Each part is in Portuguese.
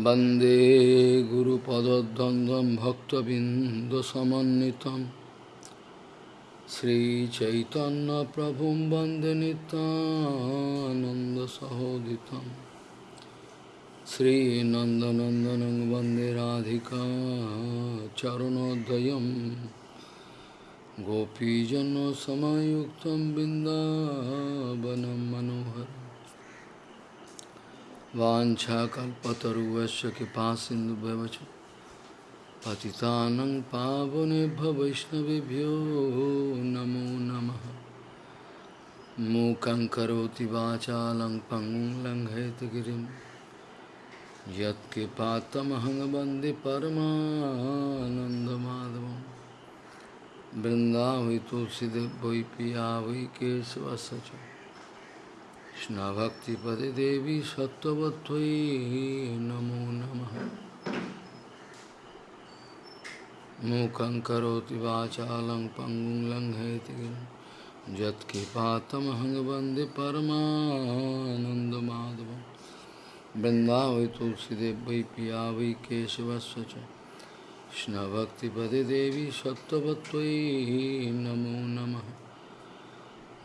वन्दे गुरुपदद्वन्द्वं भक्तबिन्दुसमन्वितं श्रीचैतन्यप्रभुं वन्दे नितानन्दसहोदितं श्रीनन्दनन्दनं वन्दे राधिका चरणोदयं गोपीजनसमायुक्तं बिन्दावनं मनोहरम् वाञ्छाकल्पतरुवस्य कृपा सिन्धुभ्यवच पतितानं पावनेभ्य वैष्णवेभ्यो नमो नमः। मूकं करोति वाचालं पङ्गुं लङ्घयतगिरिं यत्कृपातमहं वंदे परमानन्दमाधवं बृन्दावै तुलसीदेव वै पिया वै कृष्णभक्तिपदे देवी सत्त्ववत्त्वयि नमो नमः। मूकं करोति वाचालं पङ्गुं लङ्घयति यत्कृपातमहं वंदे परमानन्दमाधवं वृन्दावै तुलसीदेव वै पिया वै केशवस्य च। कृष्णभक्तिपदे देवी सत्त्ववत्त्वयि नमो नमः।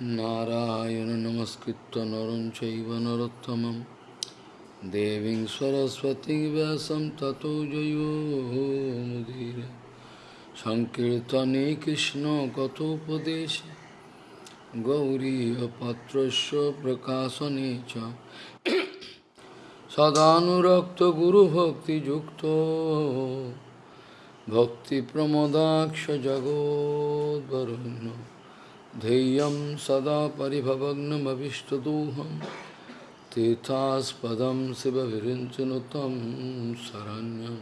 नारायण नमस्कृत्य नरं चैव नरोत्तमं देवीं सरस्वतीं व्यासं ततो जयो मुदीर सङ्कीर्तने कृष्णकथोपदेशे गौरीयपत्रस्य प्रकाशने च सदानुरक्तगुरुभक्तियुक्तो भक्तिप्रमदाक्षजगोद्वरुण्य ध्येयं सदा परिभवग्नमभिष्टदोहं, तीर्थास्पदं शिवविरिञ्चनुतं शरण्यं।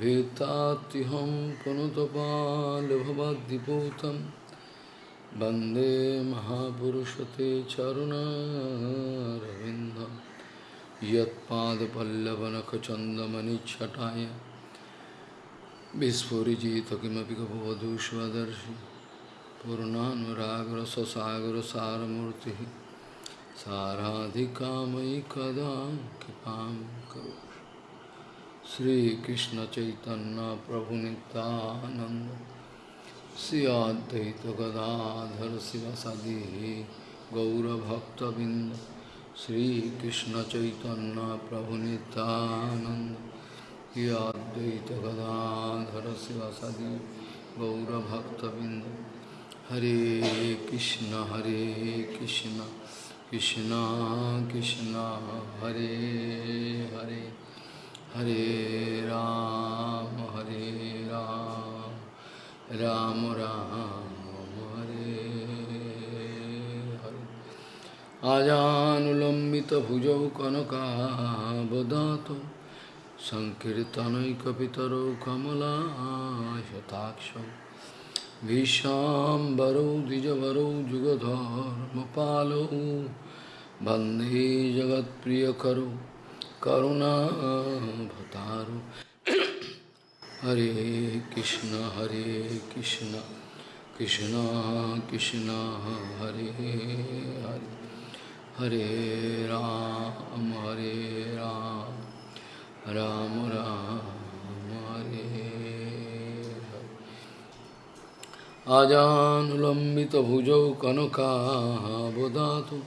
भीतात्युहं पुनुतपालभवद्दिपूतं वंदे महापुरुषते चरुणारविन्दं। यत्पादपल्लवनखचन्दमनिच्छटाय विस्फुरिजित किमपि गपवधूष्वदर्शि पूर्णानुरागरससागरसारमूर्ति साराधिकामयि कदा कृपा करो श्रीकृष्ण चैतन्य प्रभु नित्यानंद श्री अद्वैत गदाधर शिवसदि गौरभक्तबिंद श्रीकृष्ण चैतन्य प्रभु नित्यानंद श्री अद्वैत गदाधर शिवसदि गौरभक्तबिंद হরে কৃষ্ণ হরে কৃষ্ণ কৃষ্ণ কৃষ্ণ, হরে হরে হরে রাম হরে রাম রাম রাম, হরে হরে। আজানুলম্বিত ভুজৌ কনকাবদাত সংকীর্তনৈকপিতরৌ কমলা শতাক্ষ। Vishambaro Dijavaro Jugadharmapalo Bande Jagat Priyakaro Karuna Bhataro Hare Krishna Hare Krishna Krishna Krishna Hare Hare Hare Ram Hare Ram Ram Ram Hare आजानुलम्बितभुजौ कनकाबदातु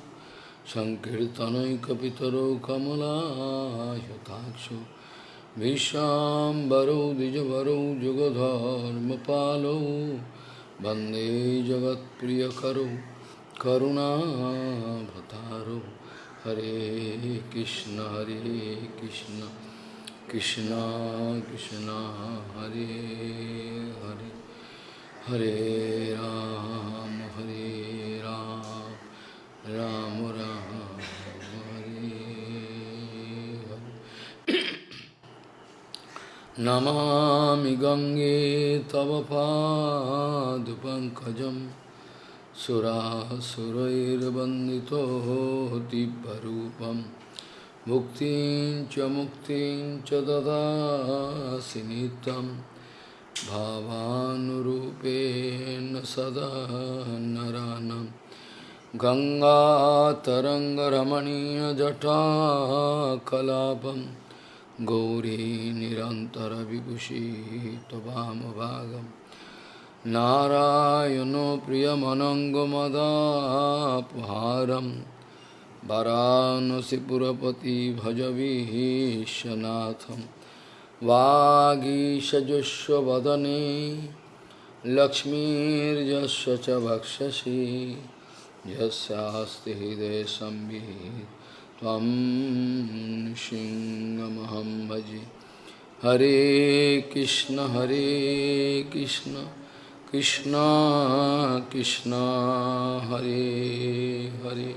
सङ्कीर्तनैकपितरौ कमलायताक्षो विश्वाम्बरौ द्विजवरौ, जुगधर्मपालौ, वंदे जगत्प्रियकरौ करुणाभतारौ हरे कृष्ण हरे कृष्ण कृष्ण कृष्ण, हरे हरे। हरे राम हरे राम राम राम, हरे नमामि गङ्गे तव पाद पंकज दिव्यरूपं मुक्तिं च मुक्तिं च ददासि भावानुरूपेण सदा नरानं गङ्गातरङ्गरमणीयजटाकलापं गौरी निरन्तरविभूषी त्ववामभागम् नारायणो प्रियमनङ्गमदापहारं वरानसिपुरपति भजवीशनाथं वागीशजुष्वदने लक्ष्मीर्यस्य च भक्षसि यस्यास्ति हृदय संवित् त्वं सिंहमहं भजे। हरे कृष्ण हरे कृष्ण। कृष्ण कृष्ण, हरे हरे।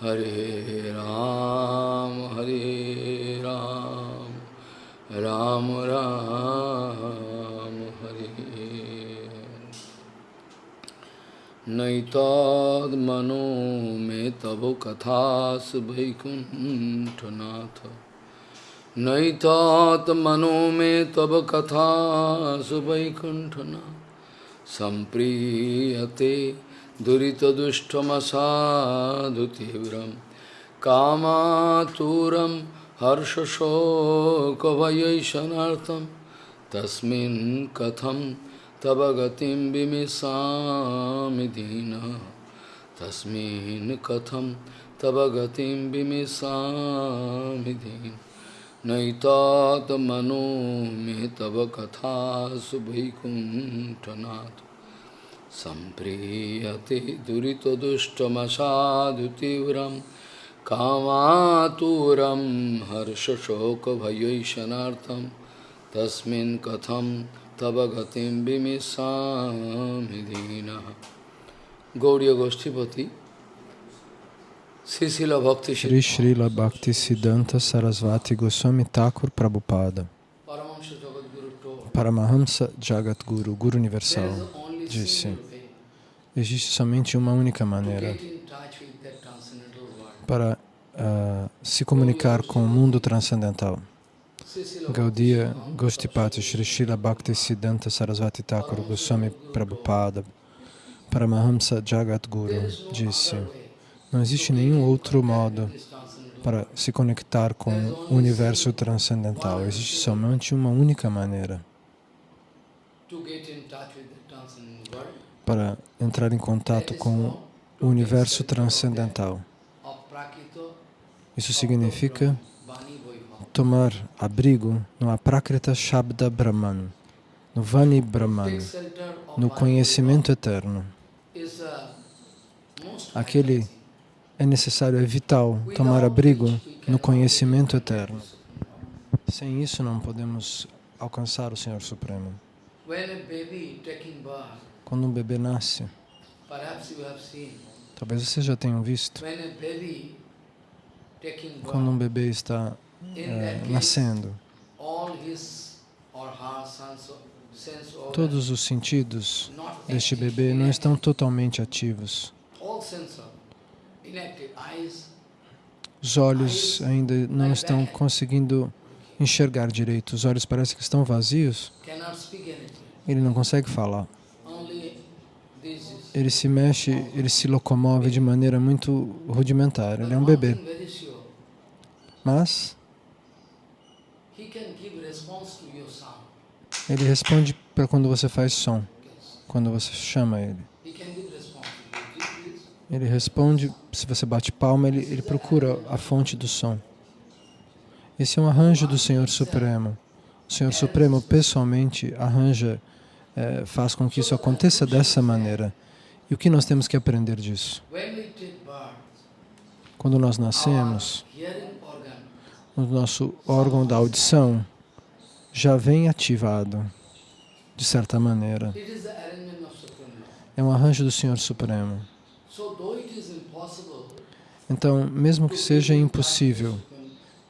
हरे राम हरे राम। राम राम हरि। हरे नैताद्मनो में तब कथास वैकुंठनाथ नैतात्मनो में तब कथा वैकुंठनाथ संप्रीयते दुरितदुष्टमसाधु तीव्र कामातुरम हर्षशोकभयैषणार्थं तस्मिन् कथं तव गतिं विमिषामि दीनः। तस्मिन् कथं तव गतिं विमिषामि दीनः। नैतात्मनो मे तव कथासु वैकुण्ठनाथ सम्प्रीयते दुरितदुष्टमसाधुतीव्रं कामातुरं हर्षशोकभयैषणार्थं तस्मिन् कथं तव गतिं विमिषामि दीनः गौरीयगोष्ठीपति Sri Srila Bhakti Siddhanta Sarasvati Goswami Thakur Prabhupada Paramahamsa Jagadguru, Guru Universal, disse Existe somente uma única maneira para uh, se comunicar com o mundo transcendental. Gaudiya Goshtipati Sri Srila Bhakti Siddhanta Sarasvati Thakur Goswami Prabhupada Paramahamsa Jagadguru disse não existe nenhum outro modo para se conectar com o universo transcendental. Existe somente uma única maneira para entrar em contato com o universo transcendental. Isso significa tomar abrigo no Aprakrita Shabda Brahman, no Vani Brahman, no conhecimento eterno. Aquele é necessário, é vital tomar abrigo no conhecimento eterno. Sem isso não podemos alcançar o Senhor Supremo. Quando um bebê nasce, talvez vocês já tenham visto, quando um bebê está é, nascendo, todos os sentidos deste bebê não estão totalmente ativos. Os olhos ainda não estão conseguindo enxergar direito. Os olhos parecem que estão vazios. Ele não consegue falar. Ele se mexe, ele se locomove de maneira muito rudimentar. Ele é um bebê. Mas ele responde para quando você faz som, quando você chama ele. Ele responde, se você bate palma, ele, ele procura a fonte do som. Esse é um arranjo do Senhor Supremo. O Senhor Supremo pessoalmente arranja, é, faz com que isso aconteça dessa maneira. E o que nós temos que aprender disso? Quando nós nascemos, o nosso órgão da audição já vem ativado, de certa maneira. É um arranjo do Senhor Supremo. Então, mesmo que seja impossível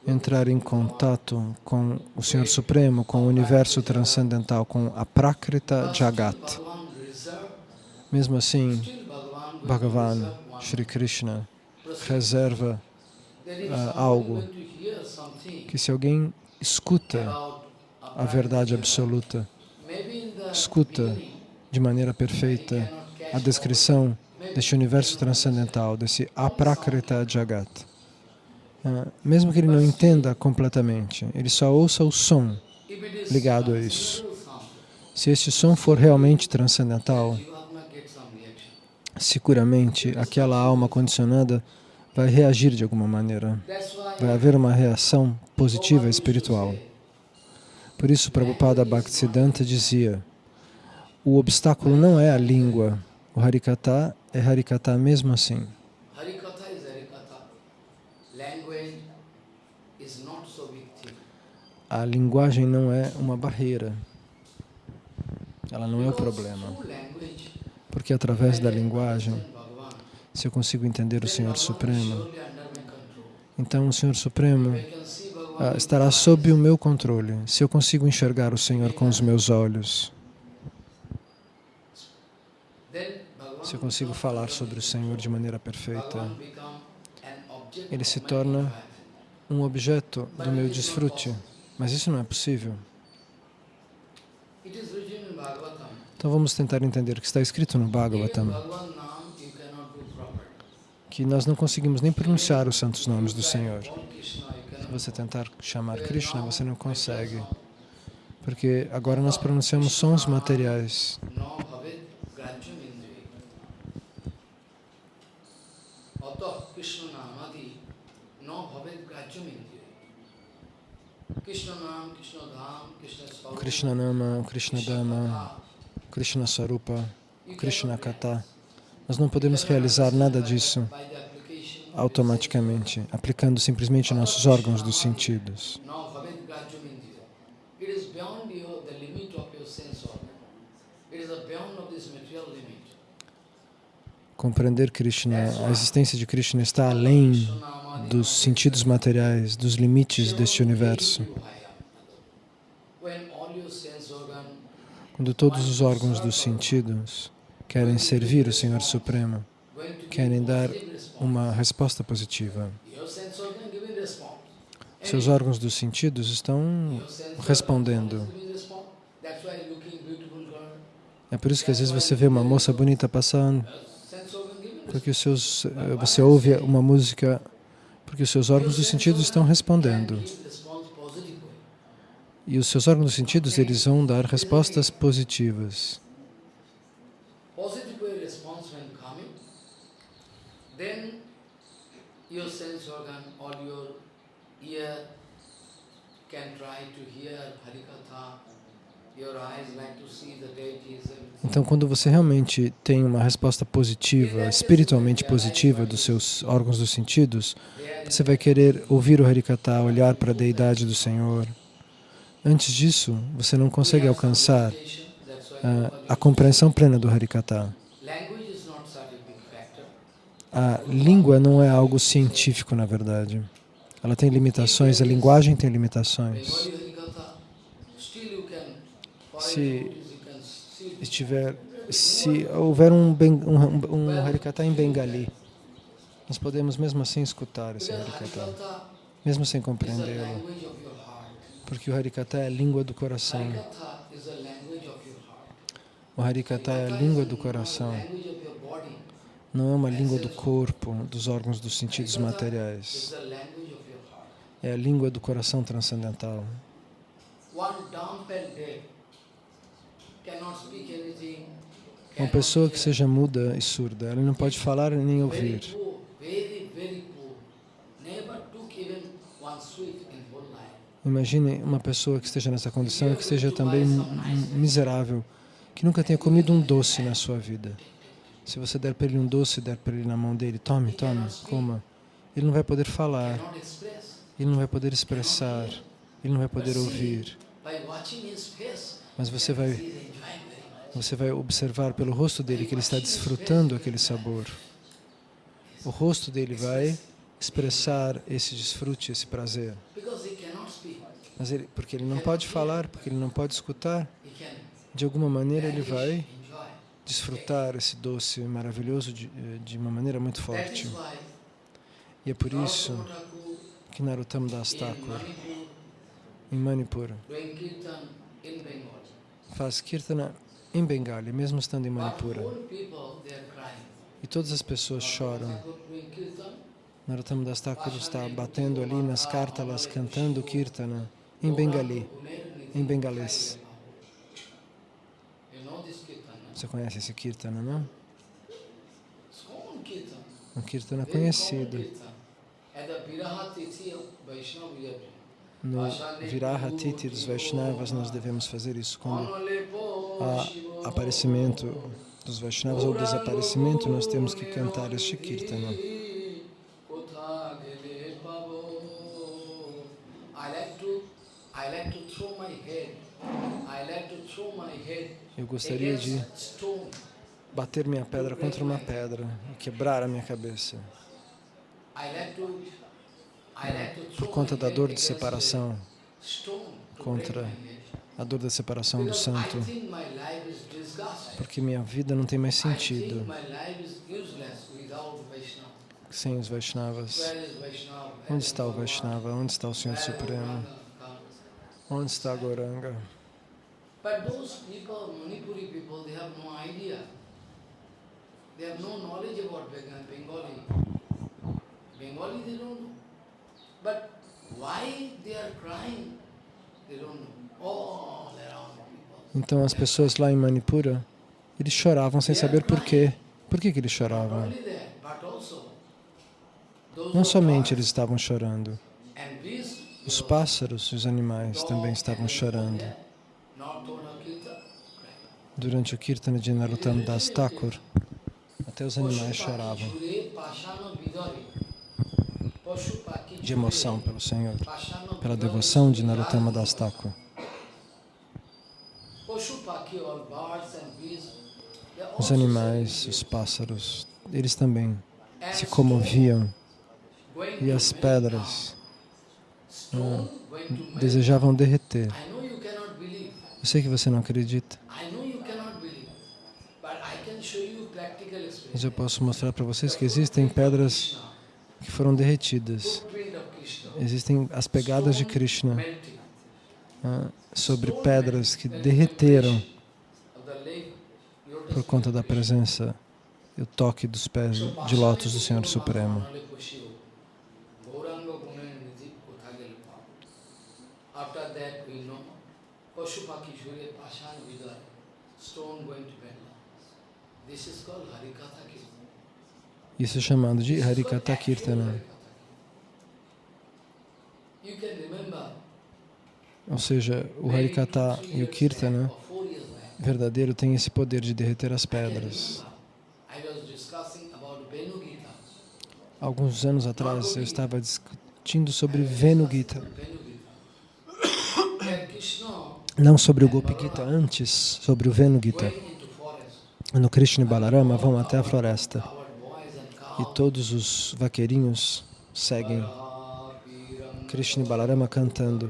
entrar em contato com o Senhor Supremo, com o universo transcendental, com a Prakrita Jagat, mesmo assim, Bhagavan, Shri Krishna, reserva algo que se alguém escuta a verdade absoluta, escuta de maneira perfeita a descrição deste universo transcendental, desse aprakrita jagat. Ah, mesmo que ele não entenda completamente, ele só ouça o som ligado a isso. Se este som for realmente transcendental, seguramente aquela alma condicionada vai reagir de alguma maneira. Vai haver uma reação positiva espiritual. Por isso, Prabhupada Bhaktisiddhanta dizia, o obstáculo não é a língua, o Harikata é Harikata mesmo assim. A linguagem não é uma barreira, ela não é o problema. Porque através da linguagem. Se eu consigo entender o Senhor Supremo, então o Senhor Supremo ah, estará sob o meu controle. Se eu consigo enxergar o Senhor com os meus olhos, se eu consigo falar sobre o Senhor de maneira perfeita, ele se torna um objeto do meu desfrute. Mas isso não é possível. Então vamos tentar entender o que está escrito no Bhagavatam, Bhagavan Nam you cannot do proper. Que nós não conseguimos nem pronunciar os santos nomes do Senhor. Se você tentar chamar Krishna, você não consegue, porque agora nós pronunciamos sons materiais. Krishna Nama, o Krishna Dhamma, Krishna Sarupa, Krishna Kata. Nós não podemos realizar nada disso automaticamente, aplicando simplesmente nossos órgãos dos sentidos. Compreender Krishna, a existência de Krishna está além dos sentidos materiais, dos limites deste universo. Quando todos os órgãos dos sentidos querem servir o Senhor Supremo, querem dar uma resposta positiva. Seus órgãos dos sentidos estão respondendo. É por isso que às vezes você vê uma moça bonita passando, porque os seus, eh, você ouve uma música, porque os seus órgãos dos sentidos estão respondendo. E os seus órgãos dos sentidos, eles vão dar respostas positivas. Your sense organ or your ear can try to hear Harikatha, your eyes like to see the deities and Então, quando você realmente tem uma resposta positiva, espiritualmente positiva dos seus órgãos dos sentidos, você vai querer ouvir o Harikata, olhar para a deidade do Senhor. Antes disso, você não consegue alcançar ah, a compreensão plena do Harikata. language is not such a big factor. A língua não é algo científico, na verdade. Ela tem limitações, a linguagem tem limitações. Se- estiver, se houver um, ben- um, um Harikata em Bengali, nós podemos mesmo assim escutar esse Harikata, mesmo sem compreendê-lo, porque o Harikata é a língua do coração. O Harikata é a língua do coração, Language of your body não é uma língua do corpo, dos órgãos dos sentidos is materiais. É a língua do coração transcendental. Uma pessoa que seja muda e surda, ela não pode falar nem ouvir. Imagine uma pessoa que esteja nessa condição e que esteja também miserável, que nunca tenha comido um doce na sua vida. Se você der para ele um doce, der para ele na mão dele, tome, tome, coma, ele não vai poder falar, ele não vai poder expressar, ele não vai poder ouvir. Mas você vai, você vai observar pelo rosto dele que ele está desfrutando aquele sabor. O rosto dele vai expressar esse desfrute, esse prazer. Mas ele, porque ele não pode falar, porque ele não pode escutar, de alguma maneira ele vai. Desfrutar esse doce maravilhoso de, eh, de uma maneira muito forte. E é por isso Narottam que Narottam Das Thakur, em Manipur, faz kirtana em Bengali, mesmo estando em Manipura. E todas as pessoas choram. Narottama Das Thakur está batendo ali nas cártalas, cantando Kirtana em Bengali, em bengalês. You know this Kirtana? Você conhece esse Kirtana, não? Kirtana. Um Kirtana conhecido. We have No Viraha Titi dos Vaishnavas nós devemos fazer isso. Quando há aparecimento dos Vaishnavas ou desaparecimento, nós temos que cantar este Kirtana. I like to throw my head. I like to throw my head Eu gostaria de bater minha pedra contra uma pedra e quebrar a minha cabeça. Por conta da dor de separação, contra a dor da separação do santo, porque minha vida não tem mais sentido sem os Vaishnavas. Onde está o? Vaishnava? Onde está o Senhor Supremo? Onde está a Goranga? But those people, Manipuri people, they have no idea. They have no knowledge about Bengal- Bengali. Bengali they don't know. But why they are crying, they don't know. All around people. Então as pessoas lá em Manipura, eles choravam sem saber por quê. Por que, que eles choravam? Não somente eles estavam chorando, os pássaros e os animais também estavam chorando. Not Tona Kirta, crying. Durante o Kirtana de Narottam Das Thakur, até os animais choravam de emoção pelo Senhor, pela devoção de. Narottama Das Thakur. Os animais, os pássaros, eles também se comoviam e as pedras melt desejavam derreter. Eu sei que você não acredita, I know you cannot believe. But I can show you practical mas eu posso mostrar para vocês que existem pedras que foram derretidas. Existem as pegadas de Krishna ah, sobre pedras que derreteram por conta da presença e o toque dos pés de lótus do Senhor Supremo. After that we know Pashupaki Surya Pashan Vidar, stone going to Bella. This is called Harikatha Kirtan. Isso é chamado de Kirtana. Harikatha Kirtan. You can remember Ou seja, o three e o Kirtana verdadeiro têm esse poder de derreter as pedras. Alguns anos atrás eu estava discutindo sobre Venu Gita, não sobre o Gopi Gita, antes sobre o Venu Gita. No Krishna e Balarama vão até a floresta e todos os vaqueirinhos seguem Krishna e Balarama cantando.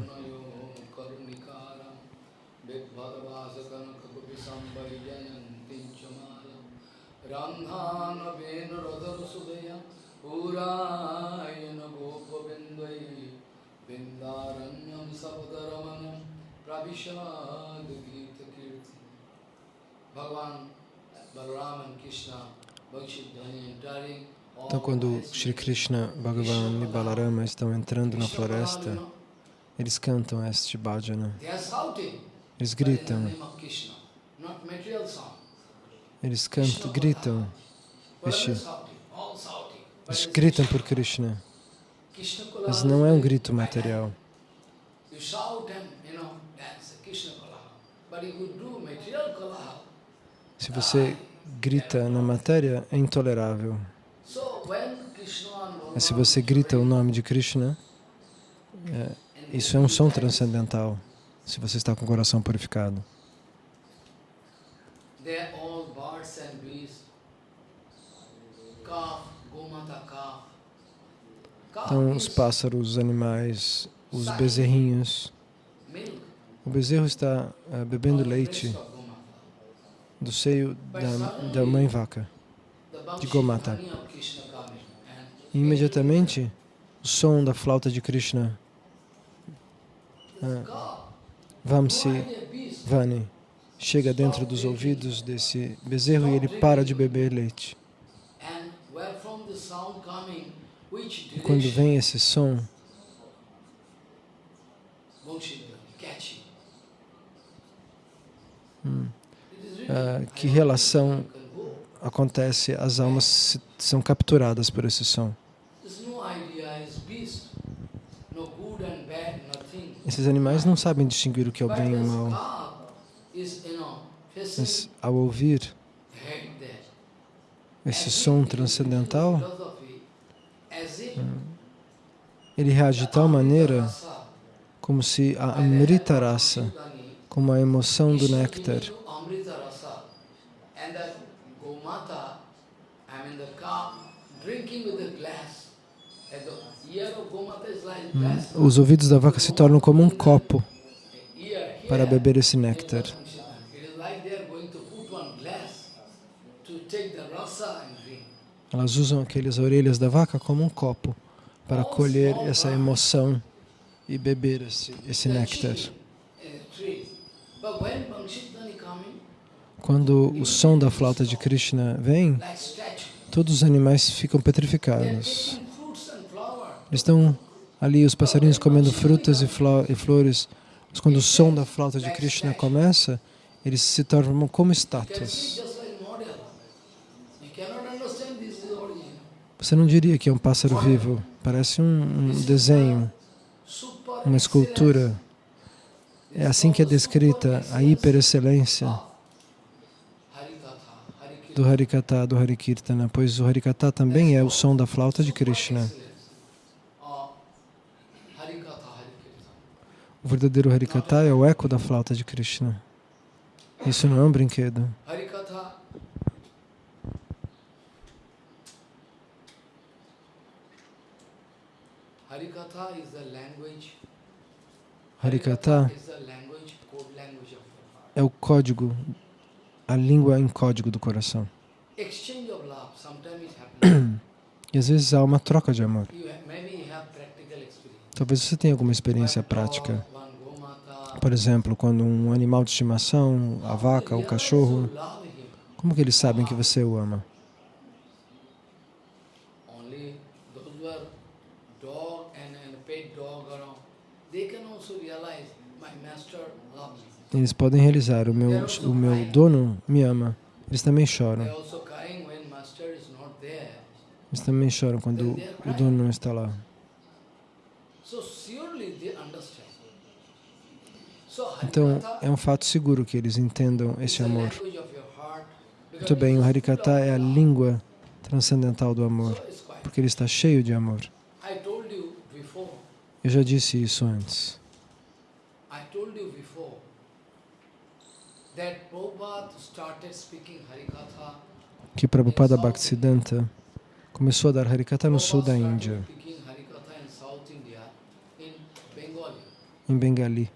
Bhagavan, Então, quando Shri Krishna, Bhagavan e Balarama estão entrando na floresta, eles cantam este bhajana. Eles gritam, eles cantam, gritam, este, eles gritam por Krishna, mas não é um grito material. You shout and, you know, dance Krishna Kola. But if you do material Kola, Se você grita na matéria, é intolerável. Mas se você grita o nome de Krishna, é, isso é um som transcendental, se você está com o coração purificado. Então, os pássaros, os animais, os bezerrinhos. O bezerro está eh, bebendo leite. Do seio da, da mãe vaca. De Gomata. E imediatamente, o som da flauta de Krishna, calf, Vamsi? Vani, chega dentro dos ouvidos desse bezerro e ele para de beber leite. E quando vem esse som, hum, Ah, que relação acontece, as almas são capturadas por esse som. Esses animais não sabem distinguir o que é o bem e o mal, mas ao ouvir esse som transcendental, if ele reage de tal maneira como se a Amrita como a emoção do néctar, given you Amrita rasa, and that Gomata, I mean the cow, drinking with a glass. And the ear of Gomata is like glass. Os ouvidos da vaca se tornam como um copo para beber esse néctar. Elas usam aquelas orelhas da vaca como um copo para colher essa emoção e beber esse, esse néctar. Quando o som da flauta de Krishna vem, todos os animais ficam petrificados. taking fruits and flowers. Eles estão ali, os passarinhos comendo frutas e, e flores. Mas quando o som da flauta de Krishna começa, eles se tornam como estátuas. Você não diria que é um pássaro vivo, parece um, um desenho, uma escultura. É assim que é descrita a hiperexcelência do Harikata, do Harikirtana, pois o Harikata também é o som da flauta de Krishna. Uh, Harikatha, Harikirtana. O verdadeiro Harikata é o eco da flauta de Krishna. Isso não é um brinquedo. Harikatha. Harikatha é o código, a língua em código do coração. E às vezes há uma troca de amor. Talvez você tenha alguma experiência prática. Por exemplo, quando um animal de estimação, a vaca, o cachorro, como que eles sabem que você o ama? Eles podem realizar, o meu, o meu dono me ama. Eles também choram. Eles também choram quando o dono não está lá. So surely they understand. So Então, é um fato seguro que eles entendam esse amor. Muito bem, o Harikata é a língua transcendental do amor, porque ele está cheio de amor. Eu já disse isso antes. Que Prabhupada Bhaktisiddhanta começou a dar Harikata no sul da Índia, started speaking Harikatha in South India, in Bengali. em Bengali.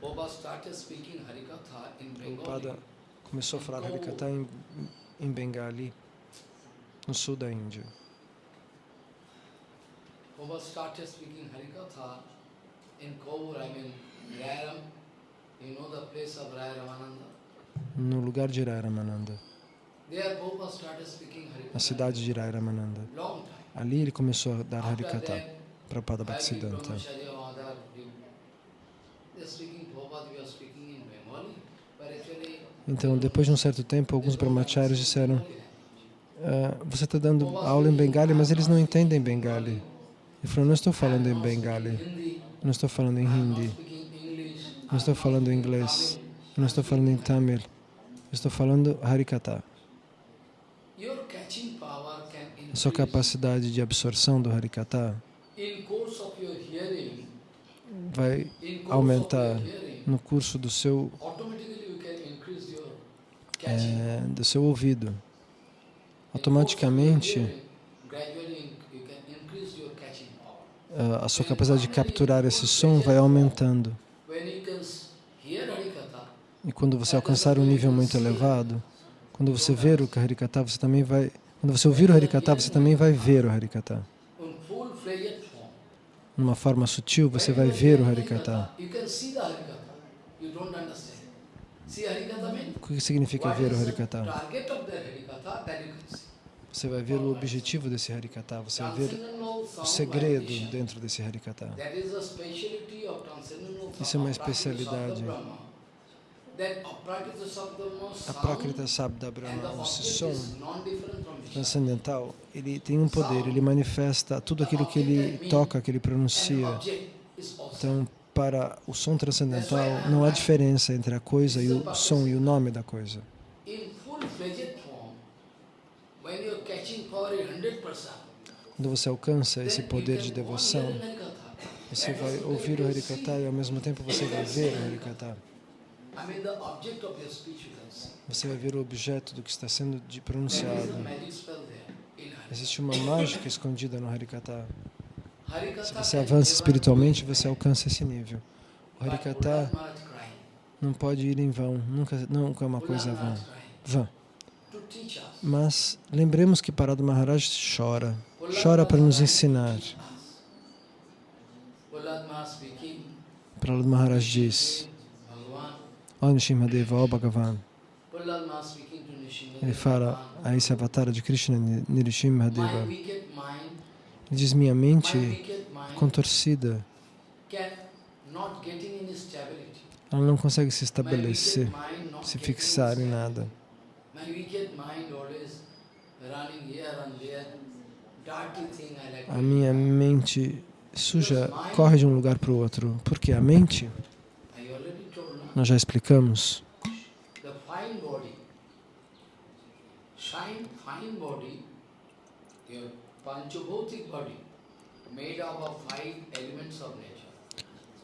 Prabhupada started speaking Harikatha in Bengali. Prabhupada começou a falar Harikata em, em Bengali, no sul da Índia. Prabhupada started speaking Harikatha in Kaur, I mean, Rairam. You know the place of Rai Ramananda? No lugar de Ramananda, There Prabhupada started speaking na Harikatha. cidade de Ramananda. Long time. Ali ele começou a dar that, Prabhupada Bhakti Bhaktisiddhanta. People, they're speaking Prabhupada, we are speaking in Bengali, Então, depois de um certo tempo, alguns brahmacharyas disseram "Ah, você está dando aula em Bengali, mas eles não entendem Bengali. Ele falou, não estou falando em Bengali, não estou falando em Hindi, não estou falando em inglês, não estou falando em Tamil, estou falando Harikata. A sua capacidade de absorção do Harikata vai aumentar no curso do seu, automatically you can increase your eh, do seu ouvido. Automaticamente, a sua capacidade de capturar esse som vai aumentando. E quando você alcançar um nível muito elevado, quando você ver o Harikata, você também vai. Quando você ouvir o Harikata, você também vai ver o Harikata. Numa forma sutil, você vai ver o Harikata. You can see the Harikatha. You don't understand. See Harikatha means? O que significa ver o of the Harikatha. Você vai ver o objetivo desse Harikata, você vai ver o segredo dentro desse Harikata. Isso é uma especialidade. A Prakrita Sabda Brahma, esse som transcendental, ele tem um poder, ele manifesta tudo aquilo que ele toca, que ele pronuncia. Então, para o som transcendental, não há diferença entre a coisa e o som e o nome da coisa. Quando você alcança esse poder de devoção, você vai ouvir o Harikata e ao mesmo tempo você vai ver o Harikata. Você vai ver o objeto do que está sendo pronunciado. Existe uma mágica escondida no Harikata. Se você avança espiritualmente, você alcança esse nível. O Harikata não pode ir em vão, nunca, nunca é uma coisa vã. vã. Mas lembremos que Parado Maharaj chora, chora para nos ensinar. Prahlad Maharaj diz, Ó Nishimadeva, ó Bhagavan, ele fala a esse avatar de Krishna, Nirishimhadeva, diz, minha mente contorcida, ela não consegue se estabelecer, se fixar em nada. A minha mente suja corre de um lugar para o outro. Porque a mente, nós já explicamos,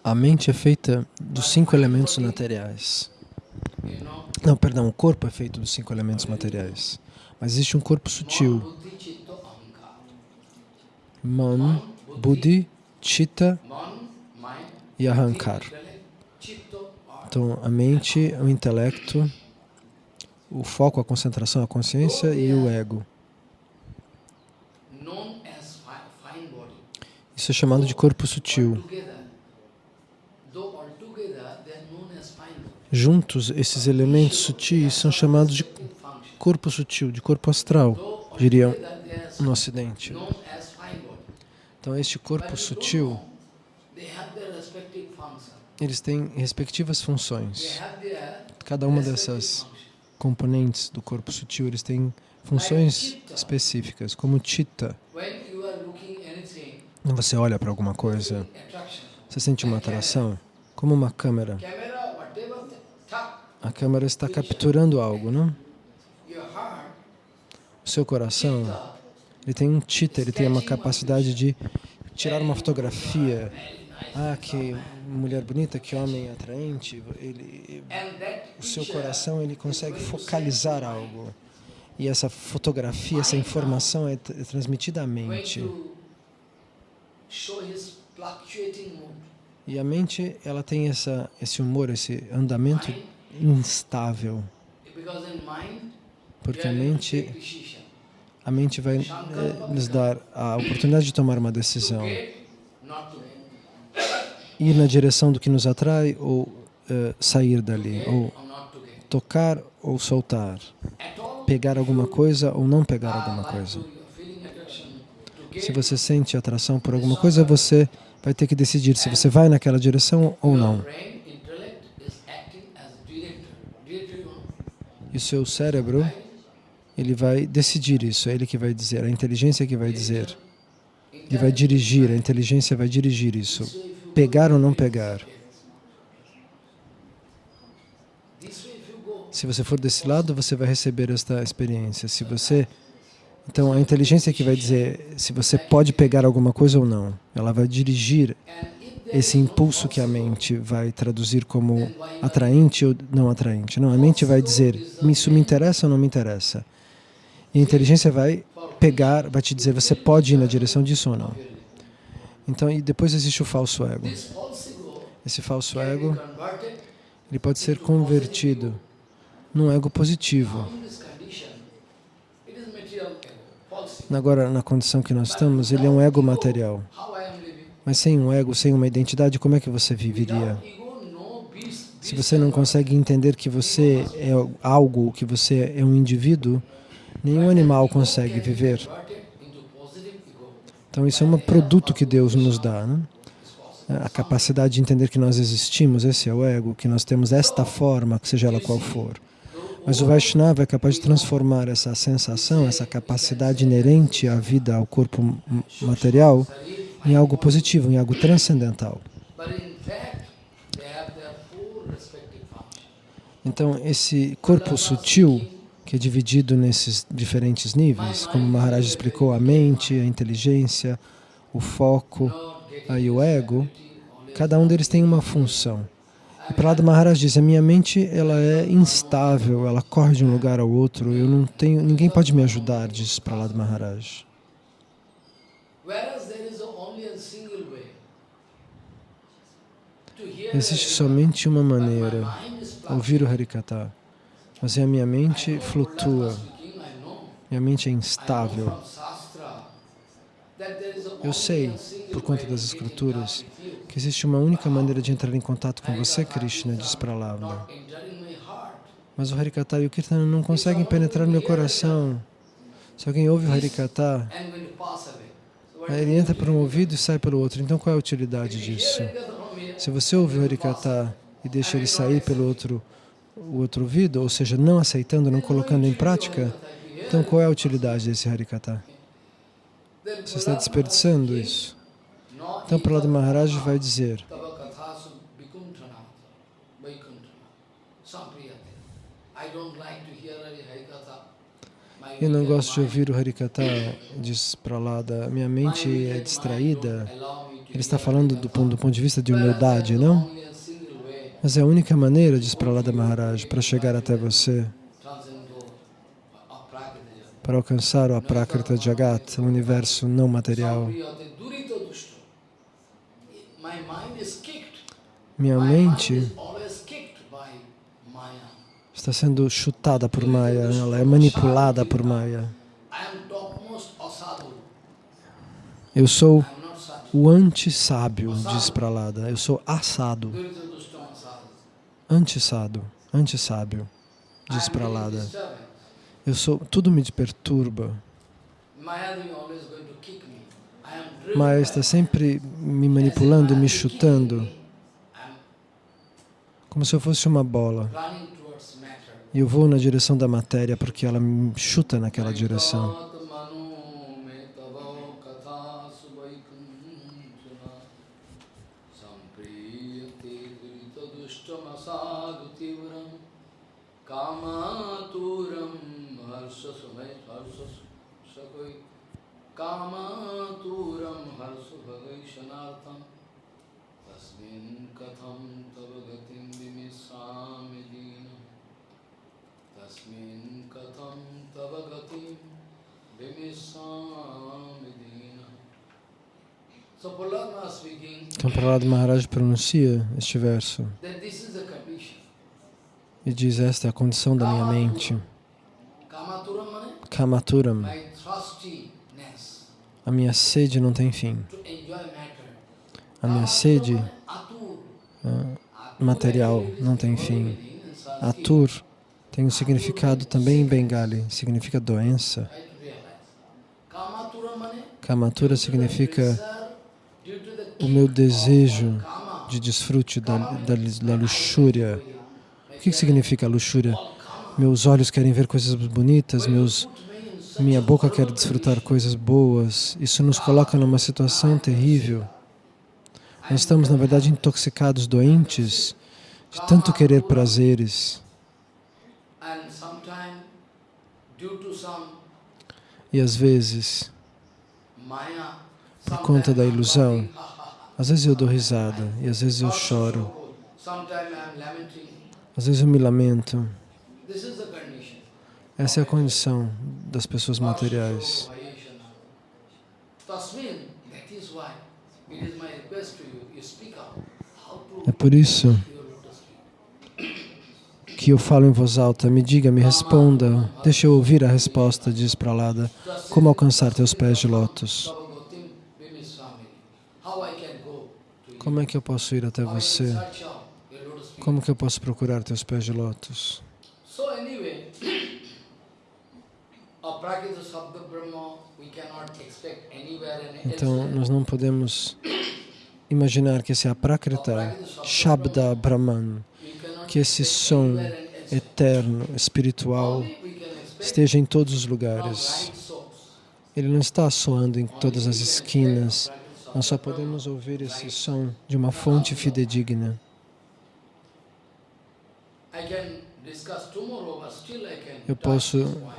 a mente é feita dos cinco elementos materiais. Não, perdão, o corpo é feito dos cinco elementos materiais. Mas existe um corpo sutil. Man, Buddhi, Chitta e Ahankar. Então, a mente, o intelecto, o foco, a concentração, a consciência e o ego. Isso é chamado de corpo sutil. Juntos, esses elementos sutis são chamados de corpo sutil, de corpo astral, diriam no Ocidente. Então, este corpo sutil, eles têm respectivas funções. Cada uma dessas componentes do corpo sutil, eles têm funções específicas, como Chitta. Você olha para alguma coisa, você sente uma atração, como uma câmera. A câmera está capturando algo, não? O seu coração, ele tem um chitta, ele tem uma capacidade de tirar uma fotografia. Ah, que mulher bonita, que homem atraente. Ele, o seu coração, ele consegue focalizar algo. E essa fotografia, essa informação é, é transmitida à mente. E a mente, ela tem essa, esse humor, esse andamento instável. Porque a mente, a mente vai eh, nos dar a oportunidade de tomar uma decisão. Ir na direção do que nos atrai ou uh, sair dali, ou tocar ou soltar, pegar alguma coisa ou não pegar alguma coisa. Se você sente atração por alguma coisa, você vai ter que decidir se você vai naquela direção ou não. E o seu cérebro, ele vai decidir isso, é ele que vai dizer, a inteligência que vai dizer. Ele vai dirigir, a inteligência vai dirigir isso. Pegar ou não pegar. Se você for desse lado, você vai receber esta experiência. Se você... Então, a inteligência que vai dizer se você pode pegar alguma coisa ou não. Ela vai dirigir esse impulso que a mente vai traduzir como atraente ou não atraente. Não, a mente vai dizer, isso me interessa ou não me interessa. E a inteligência vai pegar, vai te dizer, você pode ir na direção disso ou não. Então, e depois existe o falso ego. Esse falso ego, ele pode ser convertido num ego positivo. Agora, na condição que nós estamos, ele é um ego material. Mas sem um ego, sem uma identidade, como é que você viveria? Se você não consegue entender que você é algo, que você é um indivíduo, Nenhum animal consegue viver. Então isso é um produto que Deus nos dá. Né? A capacidade de entender que nós existimos, esse é o ego, que nós temos esta forma, seja ela qual for. Mas o Vaishnava é capaz de transformar essa sensação, essa capacidade inerente à vida, ao corpo material, em algo positivo, em algo transcendental. Então, esse corpo sutil, que é dividido nesses diferentes níveis, como Maharaj explicou, a mente, a inteligência, o foco e o ego, cada um deles tem uma função. E Prahlada Maharaj diz, a minha mente ela é instável, ela corre de um lugar ao outro, eu não tenho, ninguém pode me ajudar, diz Prahlada Maharaj. Existe somente uma maneira, ouvir o Harikata, mas a minha mente flutua, minha mente é instável. Eu sei, por conta das escrituras, que existe uma única maneira de entrar em contato com você, Krishna, diz Prahlada. Mas o Harikata e o Kirtana não conseguem penetrar no meu coração. Se alguém ouve o Harikata, ele entra por um ouvido e sai pelo outro. Então qual é a utilidade disso? Se você ouve o Harikata e deixa ele sair pelo outro, o outro ouvido, ou seja, não aceitando, não colocando em prática, então qual é a utilidade desse Harikata? Você está desperdiçando isso. Então, Prahlada Maharaj vai dizer, eu não gosto de ouvir o Harikata, diz Prahlada, minha mente é distraída. Ele está falando do, do ponto de vista de humildade, não? Mas é a única maneira, diz Prahlada Maharaj, para chegar até você, para alcançar o Aprakrita Jagat, o universo não material. Minha mente está sendo chutada por Maya, ela é manipulada por Maya. Eu sou o anti-sábio, diz Pralada. Eu sou assado. Anti-sado, anti-sábio, diz Pralada. Eu sou, tudo me perturba. Maya está sempre me manipulando, me chutando, como se eu fosse uma bola. E eu vou na direção da matéria porque ela me chuta naquela direção. कामातुरं हर्षभगैशनार्थं तस्मिन् कथं तव गतिं विमिष्यामि दीन तस्मिन् कथं तव गतिं विमिष्यामि दीन Então, Prahlada Maharaj pronuncia este verso e diz, esta é a condição da minha mente. Kamaturam a minha sede não tem fim. A minha sede uh, material não tem fim. Atur tem um significado também em Bengali, significa doença. Kamatura significa o meu desejo de desfrute da, da, da luxúria. O que significa luxúria? Meus olhos querem ver coisas bonitas, meus minha boca quer desfrutar coisas boas. Isso nos coloca numa situação terrível. Nós estamos, na verdade, intoxicados, doentes, de tanto querer prazeres. E às vezes, por conta da ilusão, às vezes eu dou risada e às vezes eu choro. Às vezes eu me lamento. Essa é a condição das pessoas materiais. É por isso que eu falo em voz alta, me diga, me responda, deixa eu ouvir a resposta, diz Pralada, como alcançar teus pés de lótus? Como é que eu posso ir até você? Como que eu posso procurar teus pés de lótus? Aprakita Sabda Brahma, we cannot expect anywhere and Então, nós não podemos imaginar que esse Aprakrita Shabda Brahman, que esse som eterno, espiritual, esteja em todos os lugares. Ele não está soando em todas as esquinas. Nós só podemos ouvir esse som de uma fonte fidedigna. I Eu posso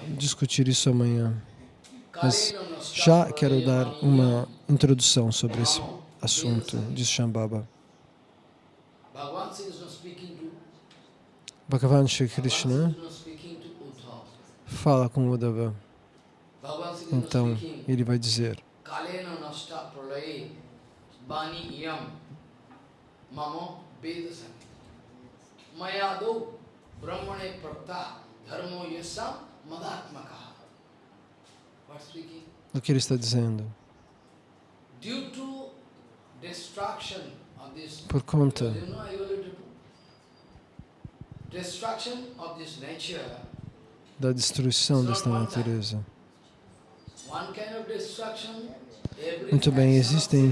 discutir isso amanhã, mas já quero dar uma introdução sobre esse assunto, diz Shambhava. Bhagavan Sri Krishna fala com Uddhava, então ele vai dizer: Mamo Vedasani Mayado O que ele está dizendo? Por conta da destruição desta natureza. Muito bem, existem.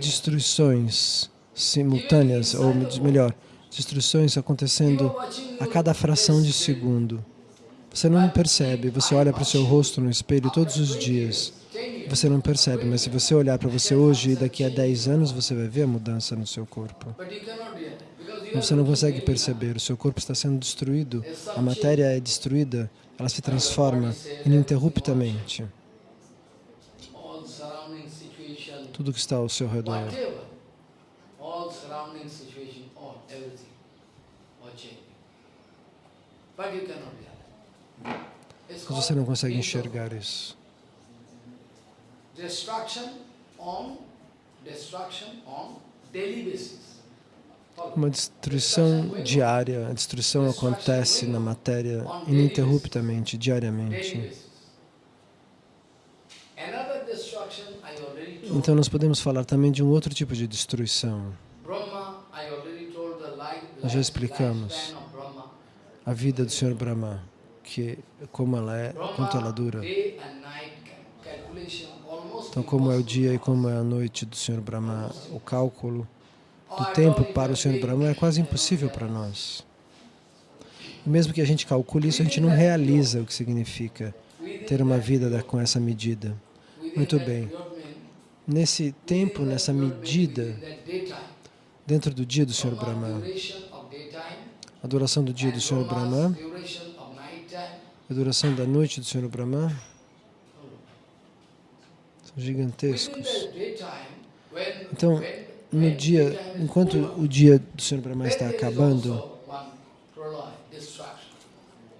Destruições simultâneas, ou melhor, destruições acontecendo a cada fração de segundo. Você não percebe, você olha para o seu rosto no espelho todos os dias. Você não percebe, mas se você olhar para você hoje e daqui a 10 anos, você vai ver a mudança no seu corpo. Você não consegue perceber, o seu corpo está sendo destruído, a matéria é destruída, ela se transforma ininterruptamente. Tudo que está ao seu redor. whatever, all surrounding situation, all, everything, all changing. But you cannot realize. It's Mas você não consegue enxergar isso. Uma destruição diária, a destruição acontece na matéria ininterruptamente, diariamente. Então nós podemos falar também de um outro tipo de destruição. Nós já explicamos. A vida do Senhor Brahma, que como ela é, quanto ela dura. Então como é o dia e como é a noite do Senhor Brahma, o cálculo do tempo para o Senhor Brahma é quase impossível para nós. E mesmo que a gente calcule isso, a gente não realiza o que significa ter uma vida com essa medida. Muito bem. Nesse tempo, nessa medida, dentro do dia do Senhor Brahma A duração do dia do Senhor Brahma, duração da noite do Senhor Brahma, são gigantescos. Então, No dia, enquanto o dia do Senhor Brahma está acabando,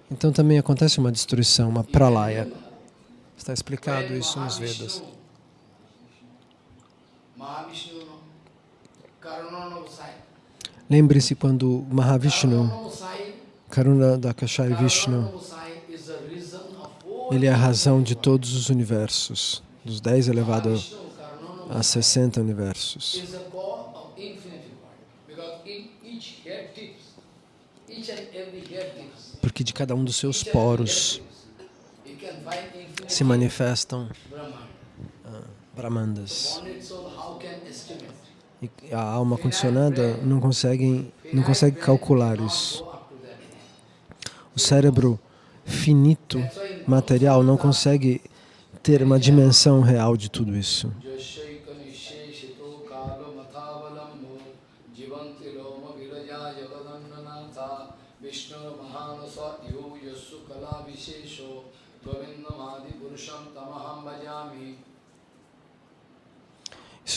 então também acontece uma destruição, uma pralaya. Está explicado isso nos Vedas. Mahavishnu, Karunanavasai. Lembre-se quando Mahavishnu, Karuna Dakashai Vishnu, ele é a razão de todos os universos, dos 10 elevado a Karunanavasai 60 universos. Porque de cada um dos seus poros se manifestam Brahman. Brahmandas. E a alma condicionada não consegue, não consegue calcular isso. O cérebro finito, material, não consegue ter uma dimensão real de tudo isso.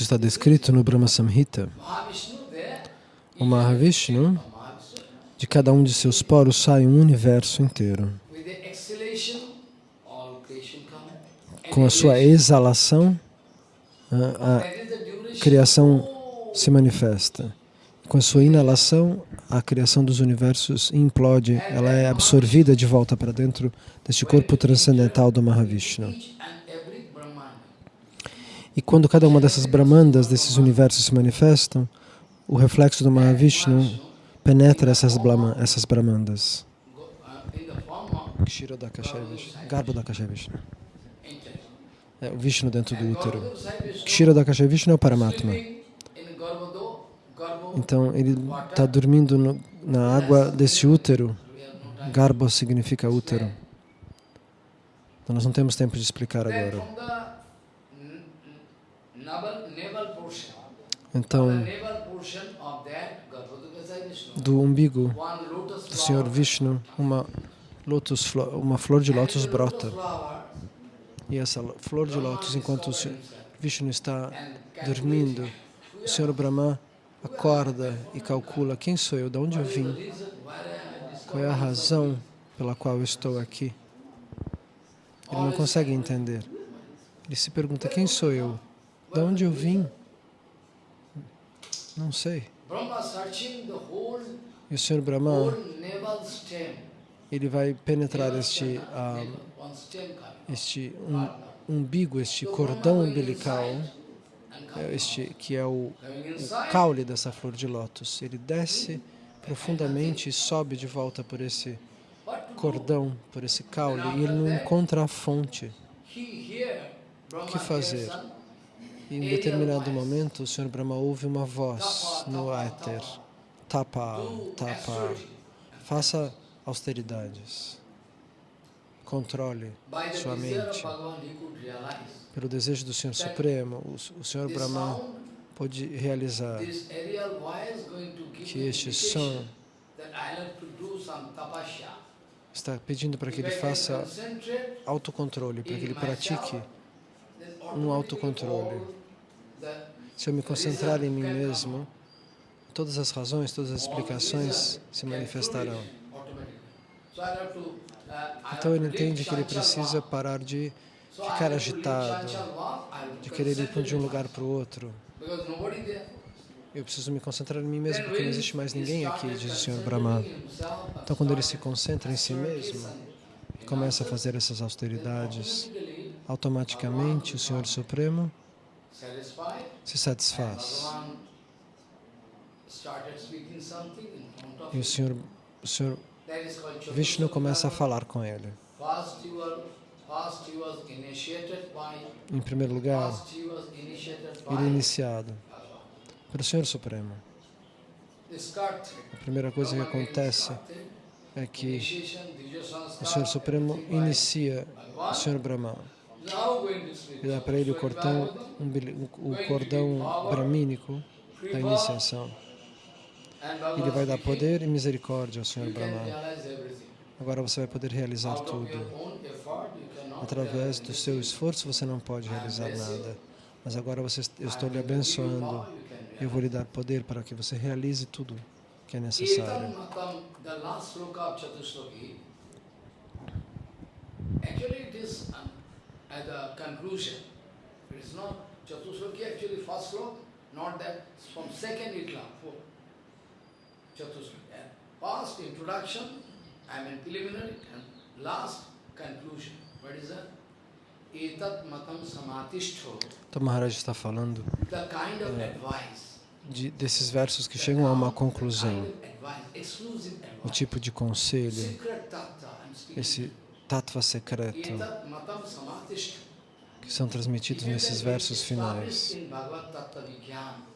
Isso está descrito no Brahma Samhita. O Mahavishnu, de cada um de seus poros sai um universo inteiro. Com a sua exalação, a, criação se manifesta. Com a sua inalação, a criação dos universos implode, ela é absorvida de volta para dentro deste corpo transcendental do Mahavishnu. E quando cada uma dessas Brahmandas, desses universos se manifestam, o reflexo do Mahavishnu penetra essas, blama, essas Brahmandas. Dakashaya Vishnu. É o Vishnu dentro do útero. Sai Vishnu é o Paramatma. Então ele está dormindo no- na água desse útero. Garbo significa útero. Então nós não temos tempo de explicar agora. from the n- n- navel, navel portion, Então, the navel portion of that Garbhodo Sai Vishnu, do umbigo do Senhor Vishnu, uma, lotus, uma flor de lótus brota. E essa lo- flor de lótus, enquanto o Senhor Vishnu está dormindo, o Senhor Brahma acorda e calcula quem sou eu, de onde eu vim, qual é a razão pela qual eu estou aqui. Ele não consegue entender. Ele se pergunta: quem sou eu? De onde eu vim? Não sei. E o Senhor Brahma, ele vai penetrar este, coming. este um, umbigo, este cordão umbilical, este que é o, o caule dessa flor de lótus. Ele desce profundamente e sobe de volta por esse cordão, por esse caule, e ele não encontra a fonte. Brahma que fazer? Em determinado momento, o Senhor Brahma ouve uma voz no éter. Tapa, do tapa. Faça austeridades. Controle sua mente. Pelo desejo do Senhor Supremo, o, Senhor Brahma pode realizar que este som está pedindo para que ele faça autocontrole, para que ele pratique. um autocontrole. Se eu me concentrar em mim mesmo, todas as razões, todas as explicações se manifestarão. Então ele entende que ele precisa parar de ficar agitado, de querer ir de um lugar para o outro. Eu preciso me concentrar em mim mesmo porque não existe mais ninguém aqui, diz o Senhor Brahma. Então quando ele se concentra em si mesmo começa a fazer essas austeridades, automaticamente o Senhor Supremo se satisfaz. E o Senhor, o Senhor Vishnu começa a falar com ele. Em primeiro lugar, ele é iniciado pelo Senhor Supremo. A primeira coisa que acontece é que o Senhor Supremo inicia o Senhor Brahma e dá o cordão, o cordão bramínico da iniciação. Ele vai dar poder e misericórdia ao Senhor Brahma. Agora você vai poder realizar tudo. Através do seu esforço você não pode realizar nada. Mas agora você, eu estou lhe abençoando. Eu vou lhe dar poder para que você realize tudo que é necessário. Actually, it is at the conclusion. It is not Chatusloki, actually first slok, not that, from second itla, four. Chatusloki. And first introduction, I mean preliminary, and last conclusion. What is that? Então Maharaj está falando The kind of advice. de, desses versos que chegam a uma conclusão. O tipo de conselho, esse tattva secreto que são transmitidos nesses versos finais.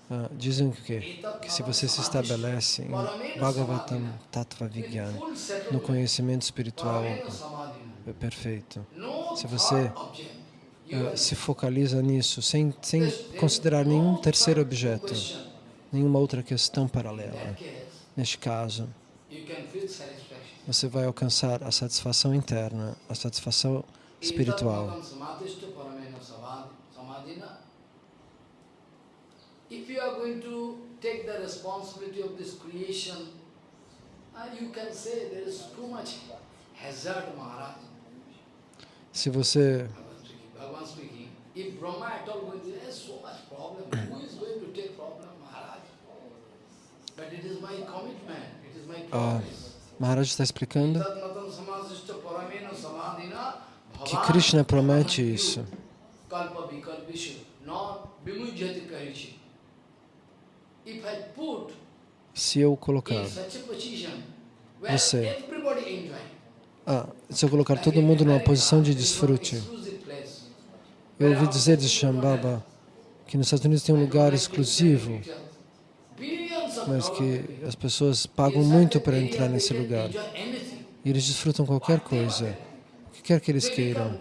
Ah, dizem o quê? Que se você se estabelece em Bhagavatam Tattva Vigyan, no conhecimento espiritual perfeito, se você se focaliza nisso, sem, sem considerar nenhum terceiro objeto, nenhuma outra questão paralela, neste caso, você vai alcançar a satisfação interna, a satisfação espiritual. Etat matam samadhishto paramena samad- samadhina. If you are going to take the responsibility of this creation, uh, you can say there is too much hazard, Maharaj. Se você Bhagavan speaking, Bhagavan speaking, if Brahma at all going to there's so much problem, who is going to take problem, Maharaj? But it is my commitment, it is my Ah, promise. Maharaj está explicando que Krishna promete isso. Se eu colocar Você. ah, se eu colocar todo mundo numa posição de desfrute. Eu ouvi dizer de Shambhava que nos Estados Unidos tem um lugar exclusivo, mas que as pessoas pagam muito para entrar nesse lugar. E eles desfrutam qualquer coisa, o que quer que eles queiram.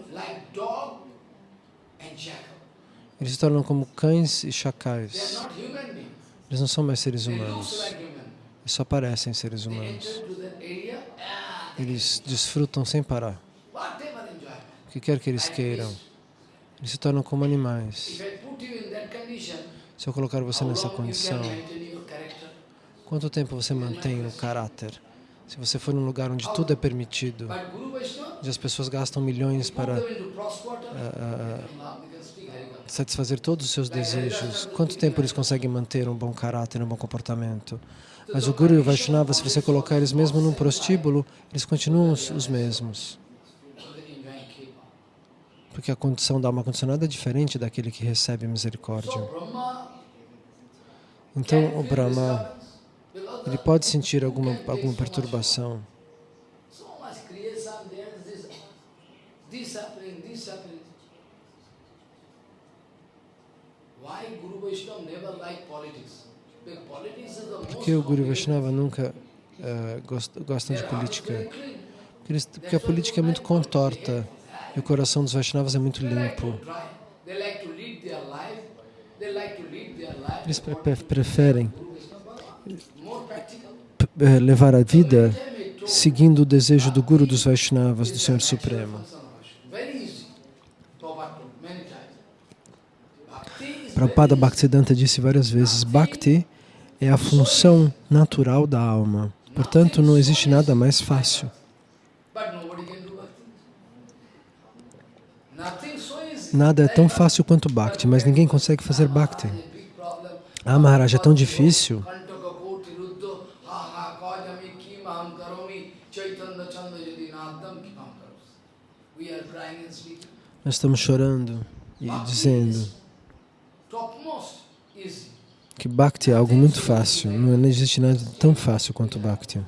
Eles se tornam como cães e chacais. Eles não são mais seres humanos. Eles só parecem seres humanos. Eles desfrutam sem parar. O que quer que eles queiram. Eles se tornam como animais. Se eu colocar você nessa condição, quanto tempo você mantém o caráter? Se você for num lugar onde tudo é permitido, onde as pessoas gastam milhões para uh, satisfazer todos os seus desejos, quanto tempo eles conseguem manter um bom caráter, um bom comportamento? Mas o Guru e o Vaishnava, se você colocar eles mesmo num prostíbulo, eles continuam os, os mesmos. Porque a condição da alma condicionada é diferente daquele que recebe misericórdia. Então, o Brahma ele pode sentir alguma, alguma perturbação. Por que o Guru Vaishnava nunca uh, gosta, gostam de política? Porque, a política é muito contorta e o coração dos Vaishnavas é muito limpo. Eles preferem eh, levar a vida seguindo o desejo do Guru dos Vaishnavas, do Senhor Supremo. Prabhupada Bhaktisiddhanta disse várias vezes, Bhakti é a função natural da alma. Portanto, não existe nada mais fácil. Nada é tão fácil quanto Bhakti, mas ninguém consegue fazer Bhakti. Ah, Maharaj, é tão difícil. Nós estamos chorando e dizendo que Bhakti é algo muito fácil, não existe nada tão fácil quanto Bhakti.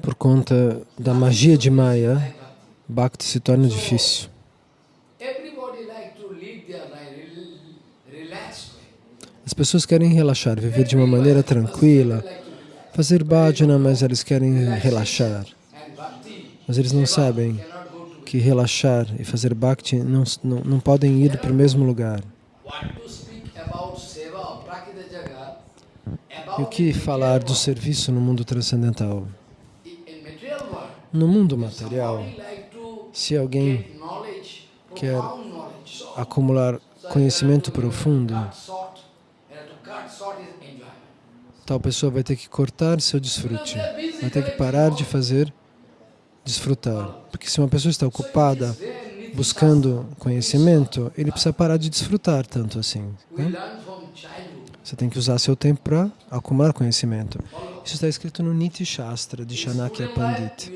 Por conta da magia de Maya, Bhakti se torna difícil. As pessoas querem relaxar, viver de uma maneira tranquila, fazer bhajana, mas eles querem relaxar. Mas eles não sabem que relaxar e fazer bhakti não, não, não podem ir para o mesmo lugar. E o que falar do serviço no mundo transcendental? No mundo material, se alguém quer acumular conhecimento profundo, tal pessoa vai ter que cortar seu desfrute, vai ter que parar de fazer desfrutar. Porque se uma pessoa está ocupada buscando conhecimento, ele precisa parar de desfrutar tanto assim. Né? Você tem que usar seu tempo para acumular conhecimento. Isso está escrito no Niti Shastra de Chanakya Pandit.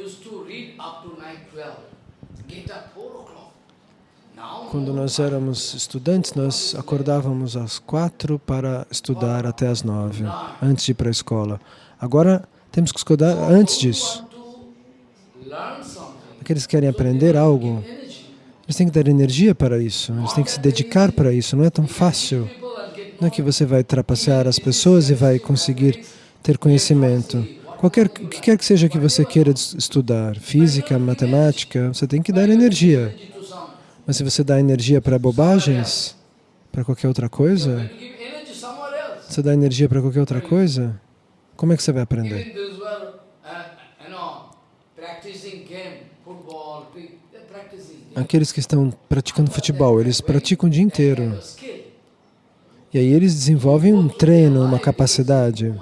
Quando nós éramos estudantes, nós acordávamos às quatro para estudar até às nove, antes de ir para a escola. Agora, temos que estudar antes disso. Aqueles que querem aprender algo, eles têm que dar energia para isso, eles têm que se dedicar para isso, não é tão fácil. Não é que você vai trapacear as pessoas e vai conseguir ter conhecimento. Qualquer, o que quer que seja que você queira estudar, física, matemática, você tem que dar energia. Mas se você dá energia para bobagens, para qualquer outra coisa, você dá energia para qualquer outra coisa, como é que você vai aprender? Aqueles que estão praticando futebol, eles praticam o dia inteiro. E aí eles desenvolvem um treino, uma capacidade.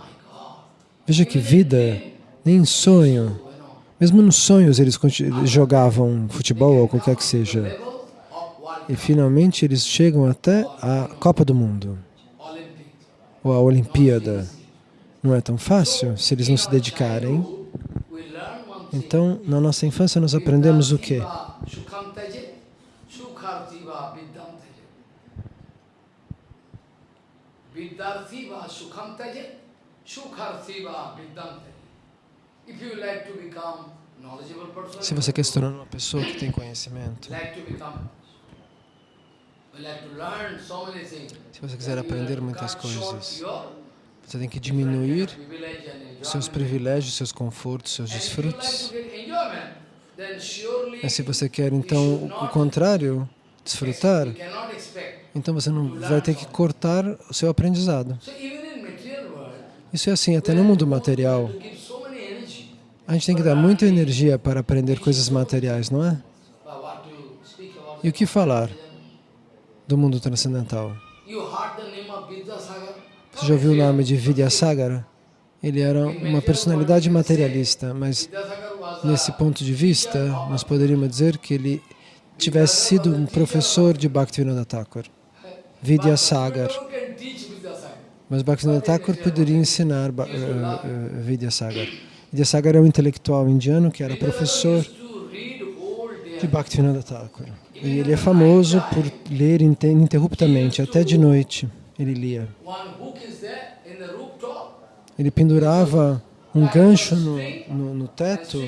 Veja que vida, nem em sonho. Mesmo nos sonhos eles jogavam futebol ou qualquer que seja. E finalmente eles chegam até a Copa do Mundo, ou a Olimpíada. Não é tão fácil se eles não se dedicarem. Então, na nossa infância nós aprendemos o quê? Se você quer se tornar uma pessoa que tem conhecimento, se você quiser aprender muitas coisas, você tem que diminuir seus privilégios, seus confortos, seus surely Mas se você quer então o- contrário, desfrutar, então você não vai ter que cortar o seu aprendizado. Isso é assim até no mundo material. A gente tem que dar muita energia para aprender coisas materiais, não é? E o que falar do mundo transcendental? Você já ouviu o nome de Vidyasagara? Ele era uma personalidade materialista, mas nesse ponto de vista, nós poderíamos dizer que ele tivesse sido um professor de Bhaktivinoda Thakur. Vidyasagar. Mas Bhaktivinoda Thakur poderia ensinar Ba- eh, eh, Vidyasagar. Vidyasagar é um intelectual indiano que era professor de Bhaktivinoda Thakur. E ele é famoso por ler inte- ininterruptamente, até de noite ele lia. One hook is there in the rooftop. Ele pendurava um gancho no, no, no teto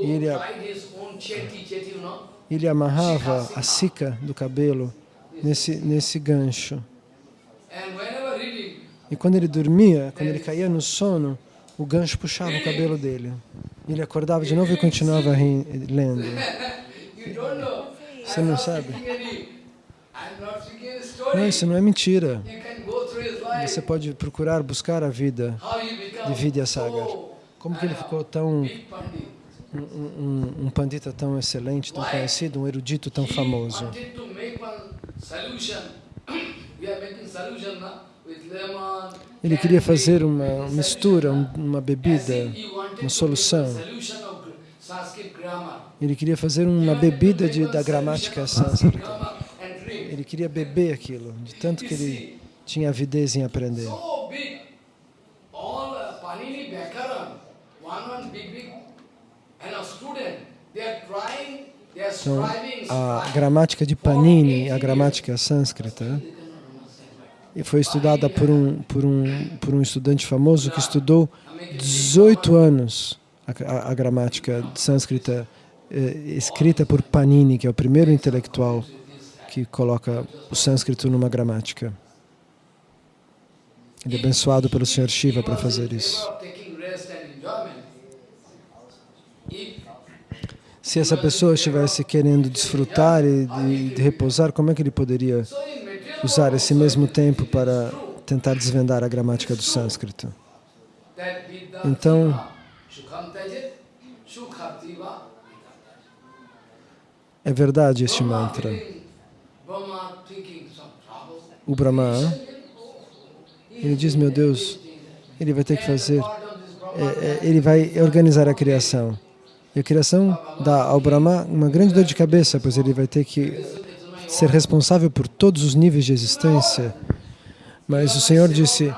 E ele ele amarrava a cica do cabelo nesse, nesse gancho. E quando ele dormia, quando ele caía no sono, o gancho puxava o cabelo dele. Ele acordava de novo e continuava lendo. Você não sabe? Não, isso não é mentira. Você pode procurar buscar a vida de Vidyasagar. Como que ele ficou tão um, um, um pandita tão excelente, tão conhecido, um erudito tão famoso. Ele queria fazer uma mistura, um- uma bebida, uma solução. Ele queria fazer uma bebida de, da gramática sânscrita. Ele queria beber aquilo, de tanto que ele tinha avidez em aprender. Então, a gramática de Panini, a gramática sânscrita, e foi estudada por um, por, um, por um estudante famoso que estudou 18 anos a, a, a gramática sânscrita eh, escrita por Panini, que é o primeiro intelectual que coloca o sânscrito numa gramática. Ele é abençoado pelo Sr. Shiva para fazer isso. Se essa pessoa estivesse querendo desfrutar e de, de repousar, como é que ele poderia usar esse mesmo tempo para tentar desvendar a gramática do sânscrito? Então, é verdade este mantra. O Brahma, ele diz, meu Deus, ele vai ter que fazer, é, é, ele vai organizar a criação. E a criação dá ao Brahma uma grande dor de cabeça, pois ele vai ter que ser responsável por todos os níveis de existência. Mas o Senhor disse,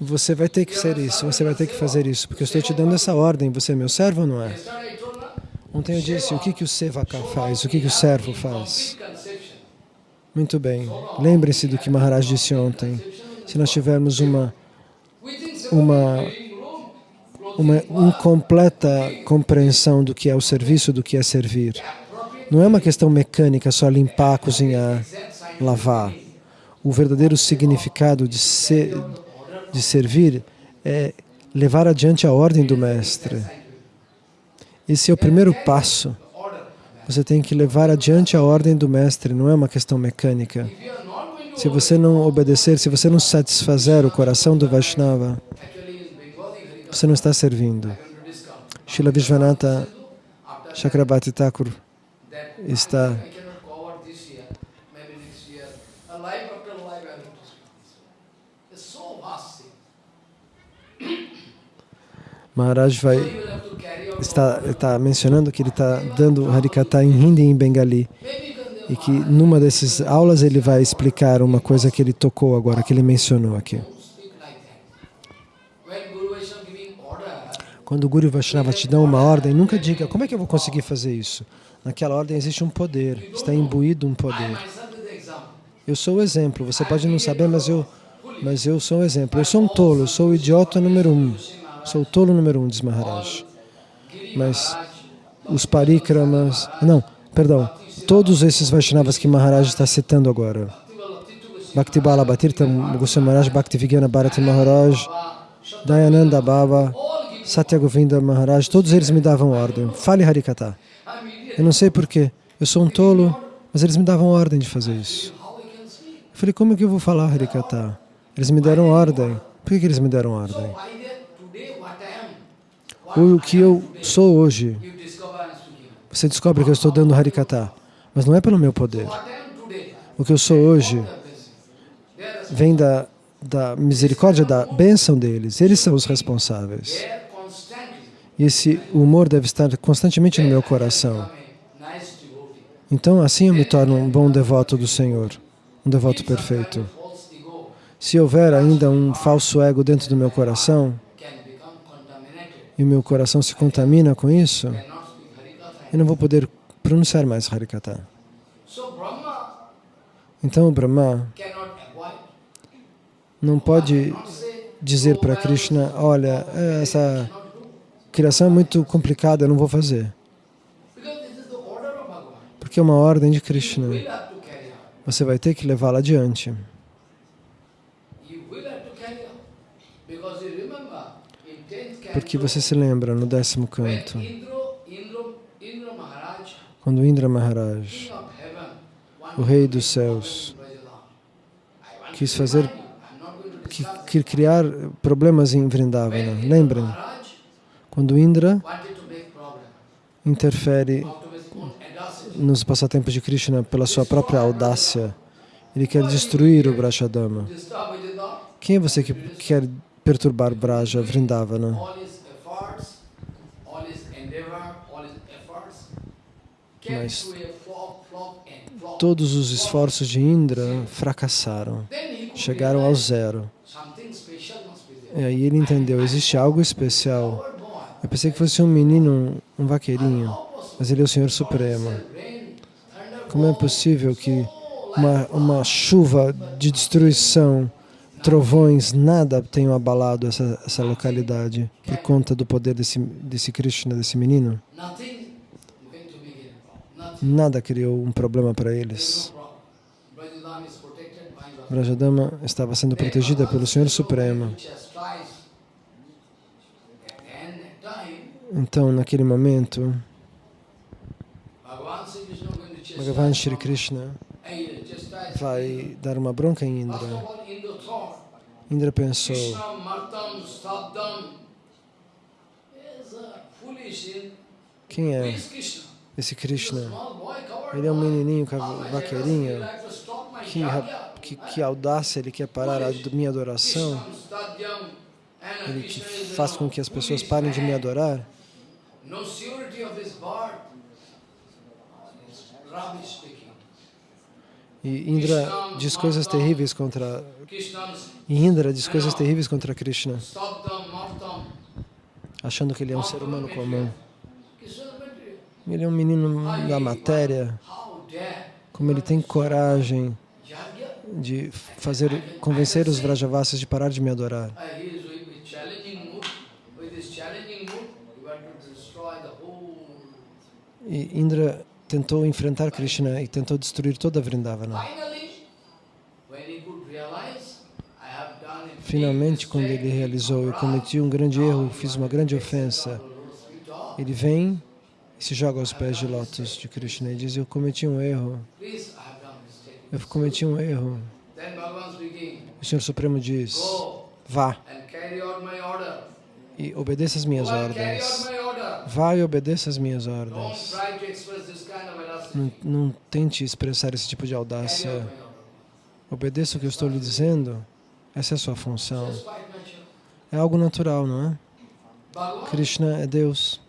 você vai ter que ser isso, você vai ter que fazer isso, porque eu estou te dando essa ordem, você é meu servo ou não é? Ontem eu disse, o que, que o Sevaka faz, o que, que o servo faz? Muito bem, lembrem-se do que Maharaj disse ontem. Se nós tivermos uma, uma, uma incompleta compreensão do que é o serviço, do que é servir, não é uma questão mecânica só limpar, cozinhar, lavar. O verdadeiro significado de, ser, de servir é levar adiante a ordem do Mestre. Esse é o primeiro passo. Você tem que levar adiante a ordem do Mestre, não é uma questão mecânica. Se você não obedecer, se você não satisfazer o coração do Vaishnava, você não está servindo. Srila Vishwanatha Chakrabarti Thakur está. Maharaj vai está está mencionando que ele está dando Harikata em Hindi e em Bengali e que numa dessas aulas ele vai explicar uma coisa que ele tocou agora, que ele mencionou aqui. Quando o Guru Vaishnava te dá uma ordem, nunca diga, como é que eu vou conseguir fazer isso? Naquela ordem existe um poder, está imbuído um poder. Eu sou o exemplo, você pode não saber, mas eu Mas eu sou um exemplo. Eu sou um tolo, eu sou o idiota número um. Sou o tolo número um, diz Maharaj. Mas os parikramas... Não, perdão. Todos esses Vaishnavas que Maharaj está citando agora. Bhakti Bala Bhatirtha Goswami Maharaj, Bhakti Vigyana Bharati Maharaj, Dayananda Baba, Satya Govinda Maharaj, todos eles me davam ordem. Fale Harikata. Eu não sei porquê. Eu sou um tolo, mas eles me davam ordem de fazer isso. Eu falei, como é que eu vou falar Harikata? Eles me deram ordem. Por que, que eles me deram ordem? O que eu sou hoje, você descobre que eu estou dando Harikata, mas não é pelo meu poder. O que eu sou hoje vem da, da misericórdia, da bênção deles. Eles são os responsáveis. E esse humor deve estar constantemente no meu coração. Então, assim eu me torno um bom devoto do Senhor, um devoto perfeito. Se houver ainda um falso ego dentro do meu coração, e o meu coração se contamina com isso, eu não vou poder pronunciar mais Harikata. Então o Brahma não pode dizer para Krishna, olha, essa criação é muito complicada, eu não vou fazer. Porque é uma ordem de Krishna. Você vai ter que levá-la adiante. Porque você se lembra no décimo canto, quando Indra Maharaj, o rei dos céus, quis fazer, quis criar problemas em Vrindavana. Lembrem, quando Indra interfere nos passatempos de Krishna pela sua própria audácia, ele quer destruir o Brashadama. Quem é você que quer perturbar Braja, Vrindavana? Mas todos os esforços de Indra fracassaram, chegaram ao zero. E aí ele entendeu, existe algo especial. Eu pensei que fosse um menino, um vaqueirinho, mas ele é o Senhor Supremo. Como é possível que uma, uma chuva de destruição, trovões, nada tenham abalado essa, essa localidade por conta do poder desse, desse Krishna, desse menino? Nada criou um problema para eles. Brajadama estava sendo protegida pelo Senhor Supremo. Então, naquele momento, Bhagavan Shri Krishna vai dar uma bronca em Indra. Indra pensou, quem é esse Krishna? Ele é um menininho vaqueirinho, que, que, que audácia, ele quer parar a minha adoração, ele que faz com que as pessoas parem de me adorar. E Indra diz coisas terríveis contra e Indra diz coisas terríveis contra Krishna, achando que ele é um ser humano comum. Ele é um menino da matéria. Como ele tem coragem de fazer convencer os Vrajavasis de parar de me adorar. E Indra tentou enfrentar Krishna e tentou destruir toda a Vrindavana. Finalmente, quando ele realizou, eu cometi um grande erro, fiz uma grande ofensa, ele vem e se joga aos pés de lótus de Krishna e diz, eu cometi um erro, eu cometi um erro. O Senhor Supremo diz, vá e obedeça as minhas ordens. Vá e obedeça as minhas ordens. Não, não tente expressar esse tipo de audácia. Obedeça o que eu estou lhe dizendo. Essa é a sua função. É algo natural, não é? Krishna é Deus.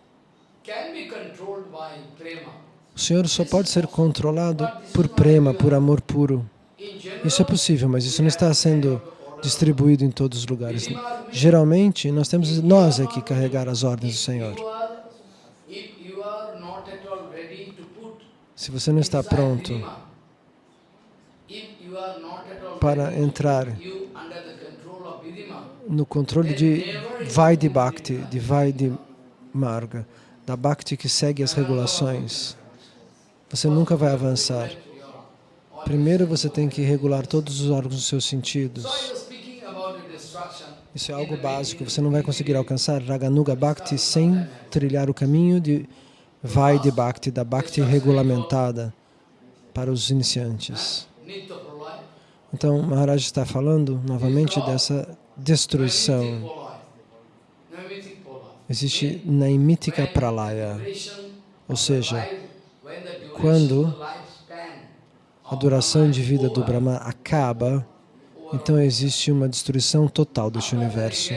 O Senhor só pode ser controlado por prema, por amor puro. Isso é possível, mas isso não está sendo distribuído em todos os lugares. Geralmente, nós temos nós aqui carregar as ordens do Senhor. Se você não está pronto para entrar no controle de Vaidhi Bhakti, de Vaidhi Marga, da Bhakti que segue as regulações, você nunca vai avançar. Primeiro você tem que regular todos os órgãos dos seus sentidos. Isso é algo básico. Você não vai conseguir alcançar Raganuga Bhakti sem trilhar o caminho de Vaidhi Bhakti, da Bhakti regulamentada para os iniciantes. Então, Maharaj está falando novamente dessa destruição. Existe Naimitika Pralaya, ou seja, quando a duração de vida do Brahma acaba, então existe uma destruição total deste universo,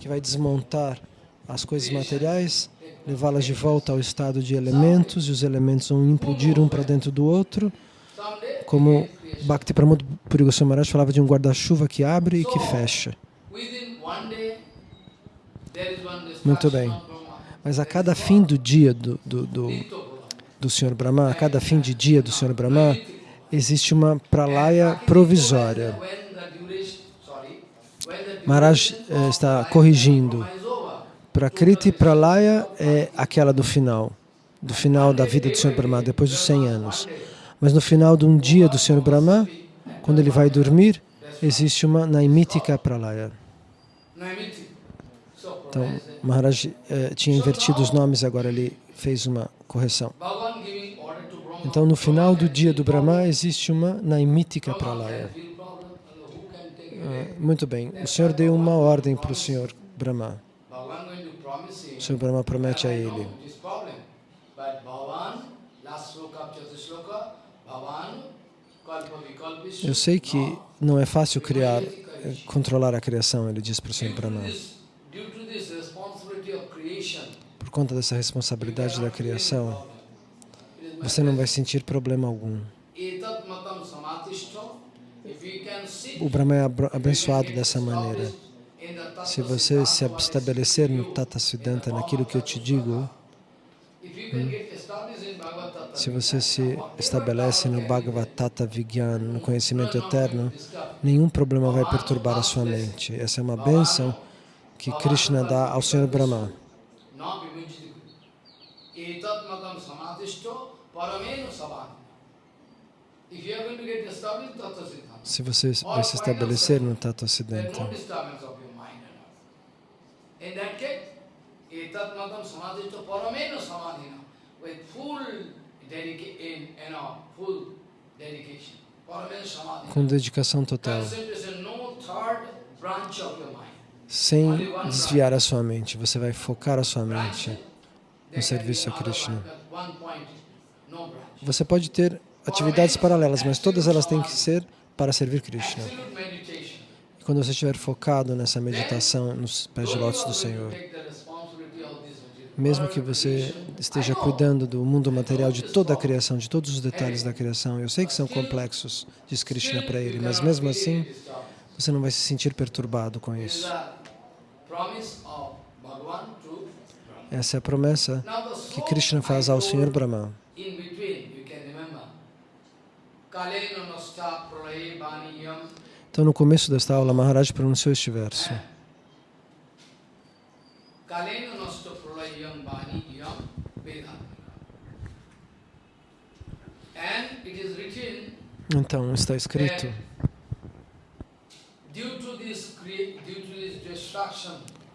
que vai desmontar as coisas materiais, levá-las de volta ao estado de elementos, e os elementos vão implodir um para dentro do outro, como Bhakti Pramod Puri Goswami Maharaj falava de um guarda-chuva que abre e que fecha. Muito bem. Mas a cada fim do dia do, do, do. Do Sr. Brahma, a cada fim de dia do Sr. Brahma, existe uma pralaya provisória. Maharaj eh, está corrigindo. Prakriti Pralaya é aquela do final, do final da vida do Sr. Brahma, depois dos 100 anos. Mas no final de um dia do Sr. Brahma, quando ele vai dormir, existe uma Naimitika Pralaya. Então, Maharaj eh, tinha invertido os nomes, agora ele fez uma correção. Então, no final do dia do Brahma, existe uma Naimitika Pralaya. Ah, Muito bem, o Senhor deu uma ordem para o Senhor Brahma. O Senhor Brahma promete a ele. Eu sei que não é fácil criar, controlar a criação, ele diz para o Senhor Brahma. this, due to this responsibility of creation, Por conta dessa responsabilidade da criação, você não vai sentir problema algum. O Brahma é abençoado dessa maneira. Se você se estabelecer no Tata Siddhanta, naquilo que eu te digo, Tattva, se você se estabelece no Bhagavad Tata Vigyan, no conhecimento eterno, nenhum problema vai perturbar a sua mente. Essa é uma bênção que Krishna dá ao Senhor Brahma. na vimunjiti. Etat matam samatishto paramenu sabhati. If you are going to get established tattva siddhanta, Se você vai se estabelecer no Tata Siddhanta, paramenu. Paramenu com dedicação total, sem desviar a sua mente. Você vai focar a sua mente no serviço a Krishna. Você pode ter atividades paralelas, mas todas elas têm que ser para servir Krishna. E quando você estiver focado nessa meditação nos pés de lótus do Senhor, mesmo que você esteja cuidando do mundo material, de toda a criação, de todos os detalhes da criação, eu sei que são complexos, diz Krishna para ele, mas mesmo assim, você não vai se sentir perturbado com isso. a promise of Bhagavan to Brahma. Essa é a promessa que Krishna faz ao Senhor Brahma. Então, no começo desta aula, Maharaj pronunciou este verso. Então, está escrito,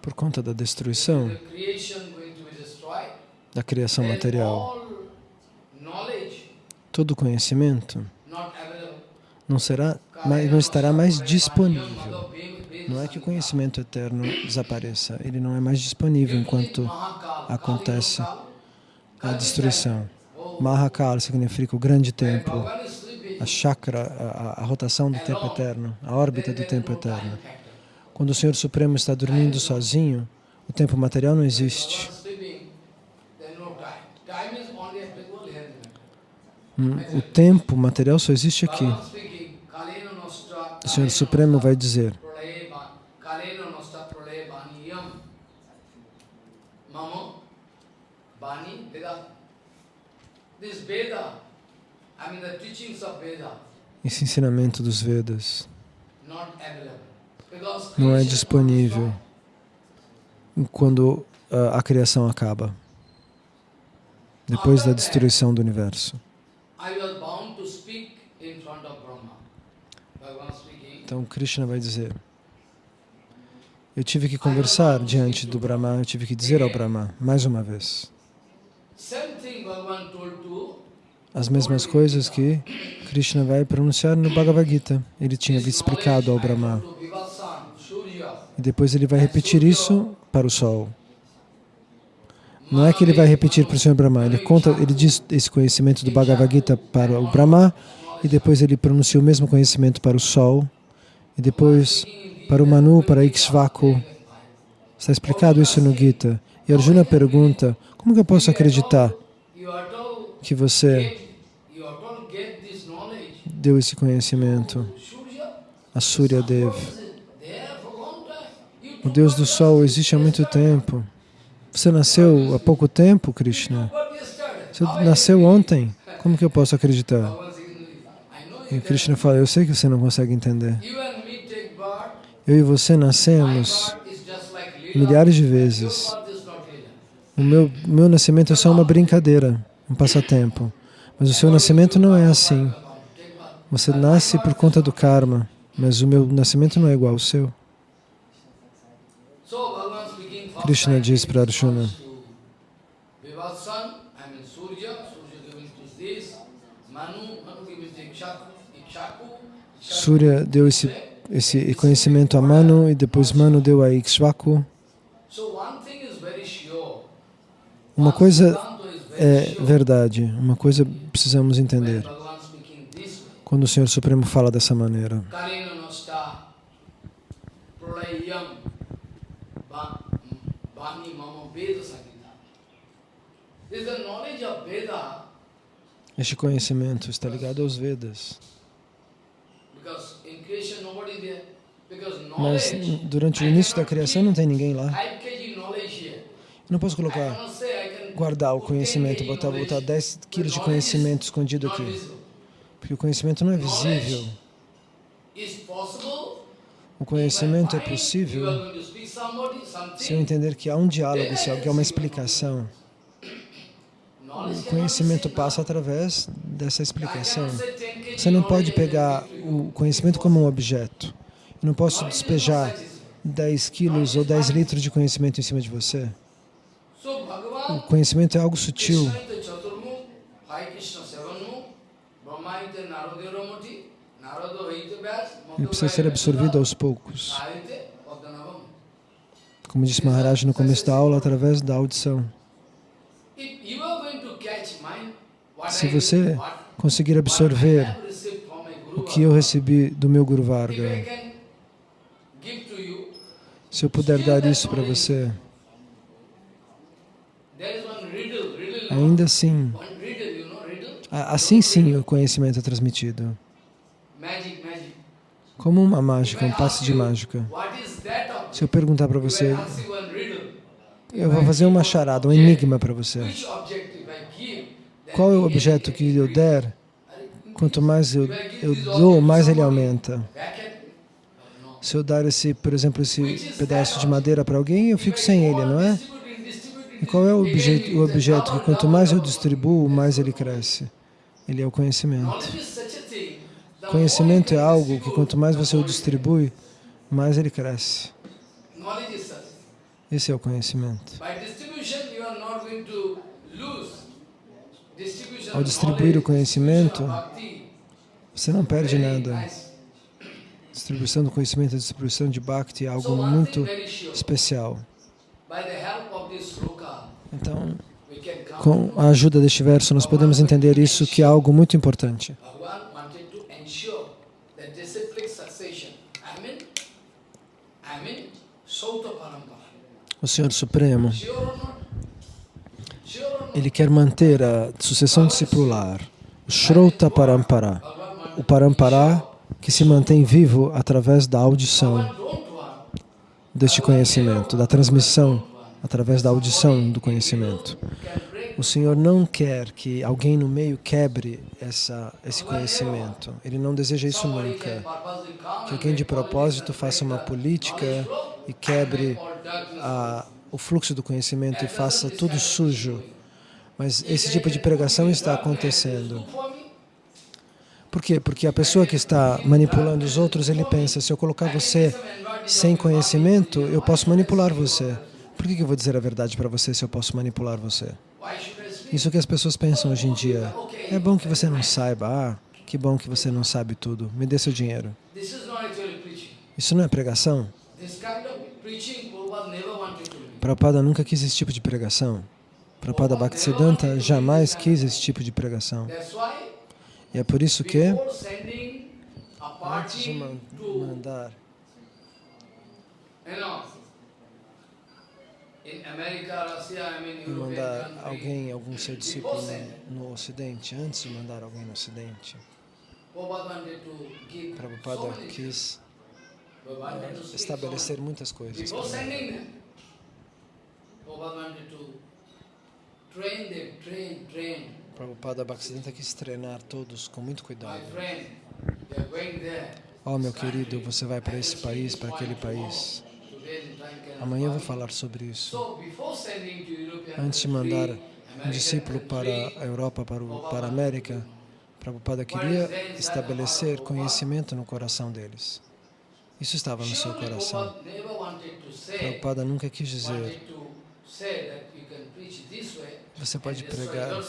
por conta da destruição the creation going to be destroyed, da criação material, todo conhecimento não será, não estará mais disponível. Não é que o conhecimento eterno desapareça, ele não é mais disponível enquanto acontece a destruição. Mahakal significa o grande tempo, a chakra, a, a rotação do tempo eterno, a órbita do tempo eterno. Quando o Senhor Supremo está dormindo sozinho, o tempo material não existe. O tempo material só existe aqui. O Senhor Supremo vai dizer, esse ensinamento dos Vedas não é disponível quando a, a criação acaba, depois da destruição do universo. Então Krishna vai dizer: Eu tive que conversar diante do Brahma, eu tive que dizer ao Brahma, mais uma vez, as mesmas coisas que Krishna vai pronunciar no Bhagavad Gita. Ele tinha explicado ao Brahma. E depois ele vai repetir isso para o Sol. Não é que ele vai repetir para o Senhor Brahma, ele conta, ele diz esse conhecimento do Bhagavad Gita para o Brahma e depois ele pronuncia o mesmo conhecimento para o Sol e depois para o Manu, para Ikshvaku. Está explicado isso no Gita. E Arjuna pergunta, como que eu posso acreditar que você deu esse conhecimento a Surya Dev? O Deus do Sol existe há muito tempo. Você nasceu há pouco tempo, Krishna? Você nasceu ontem. Como que eu posso acreditar? E Krishna fala, eu sei que você não consegue entender. Eu e você nascemos milhares de vezes. O meu, meu nascimento é só uma brincadeira, um passatempo. Mas o seu nascimento não é assim. Você nasce por conta do karma, mas o meu nascimento não é igual ao seu. So Bhagavan speaking first Krishna diz para Arjuna. Surya, deu esse, esse conhecimento a Manu e depois Manu deu a Ikshvaku. Uma coisa é verdade, uma coisa precisamos entender. Quando o Senhor Supremo fala dessa maneira, este conhecimento está ligado aos Vedas. Mas durante o início da criação não tem ninguém lá. 5 kg knowledge here. Eu não posso colocar, guardar o put 10 conhecimento, botar, botar 10 but quilos de conhecimento escondido aqui. Porque o conhecimento não é visível. O conhecimento é possível se eu entender que há um diálogo, se há uma explicação. O conhecimento passa através dessa explicação. cannot say 10 kg Você não pode pegar o conhecimento como um objeto. Eu não posso despejar not satisfied. 10 quilos ou 10 litros de conhecimento em cima de você. O conhecimento é algo sutil. Ele precisa ser absorvido aos poucos. Como disse Maharaj no começo da aula, através da audição. Se você conseguir absorver o que eu recebi do meu Guru Varga, se eu puder dar isso para você, ainda assim, assim sim o conhecimento é transmitido. Como uma mágica, um passe de mágica. What is that object? Se eu perguntar para você, eu vou fazer uma charada, um enigma para você. Qual é o objeto que eu der? Quanto mais eu, eu dou, mais ele aumenta. Se eu dar esse, por exemplo, esse pedaço de madeira para alguém, eu fico sem ele, não é? E qual é o objeto, o objeto que quanto mais eu distribuo, mais ele cresce? Ele é o conhecimento. Conhecimento é algo que quanto mais você o distribui, mais ele cresce. can- Knowledge is such. Esse é o conhecimento. Ao distribuir o conhecimento, Você não perde nada. Distribuição do conhecimento, distribuição de Bhakti é algo muito especial. Então, com a ajuda deste verso, nós podemos entender isso que é algo muito importante. Bhagavan wanted to ensure that disciplic succession. I mean, I mean, Sauta Parampara. O Senhor Supremo? Ele quer manter a sucessão discipular, o Shrota Parampara, o Parampara que se mantém vivo através da audição deste conhecimento, da transmissão através da audição do conhecimento. O Senhor não quer que alguém no meio quebre essa, esse conhecimento. Ele não deseja isso nunca. Que alguém de propósito faça uma política e quebre a, o fluxo do conhecimento e faça tudo sujo. Mas esse tipo de pregação está acontecendo. Por quê? Porque a pessoa que está manipulando os outros, ele pensa, se eu colocar você sem conhecimento, eu posso manipular você. Por que eu vou dizer a verdade para você se eu posso manipular você? Isso que as pessoas pensam hoje em dia. É bom que você não saiba. Ah, que bom que você não sabe tudo. Me dê seu dinheiro. Isso não é pregação? Prabhupada nunca quis esse tipo de pregação. Prabhupada Bhaktisiddhanta jamais quis esse tipo de pregação. E é por isso que, antes de mandar. E mandar alguém, algum seu discípulo no, no Ocidente, antes de mandar alguém no Ocidente, Prabhupada quis estabelecer muitas coisas. Prabhupada Bhaktisiddhanta quis treinar todos com muito cuidado. Oh, meu querido, você vai para esse país, para aquele país. Amanhã eu vou falar sobre isso. Antes de mandar um discípulo para a Europa, para, o, para a América, Prabhupada queria estabelecer conhecimento no coração deles. Isso estava no seu coração. Prabhupada nunca quis dizer você pode pregar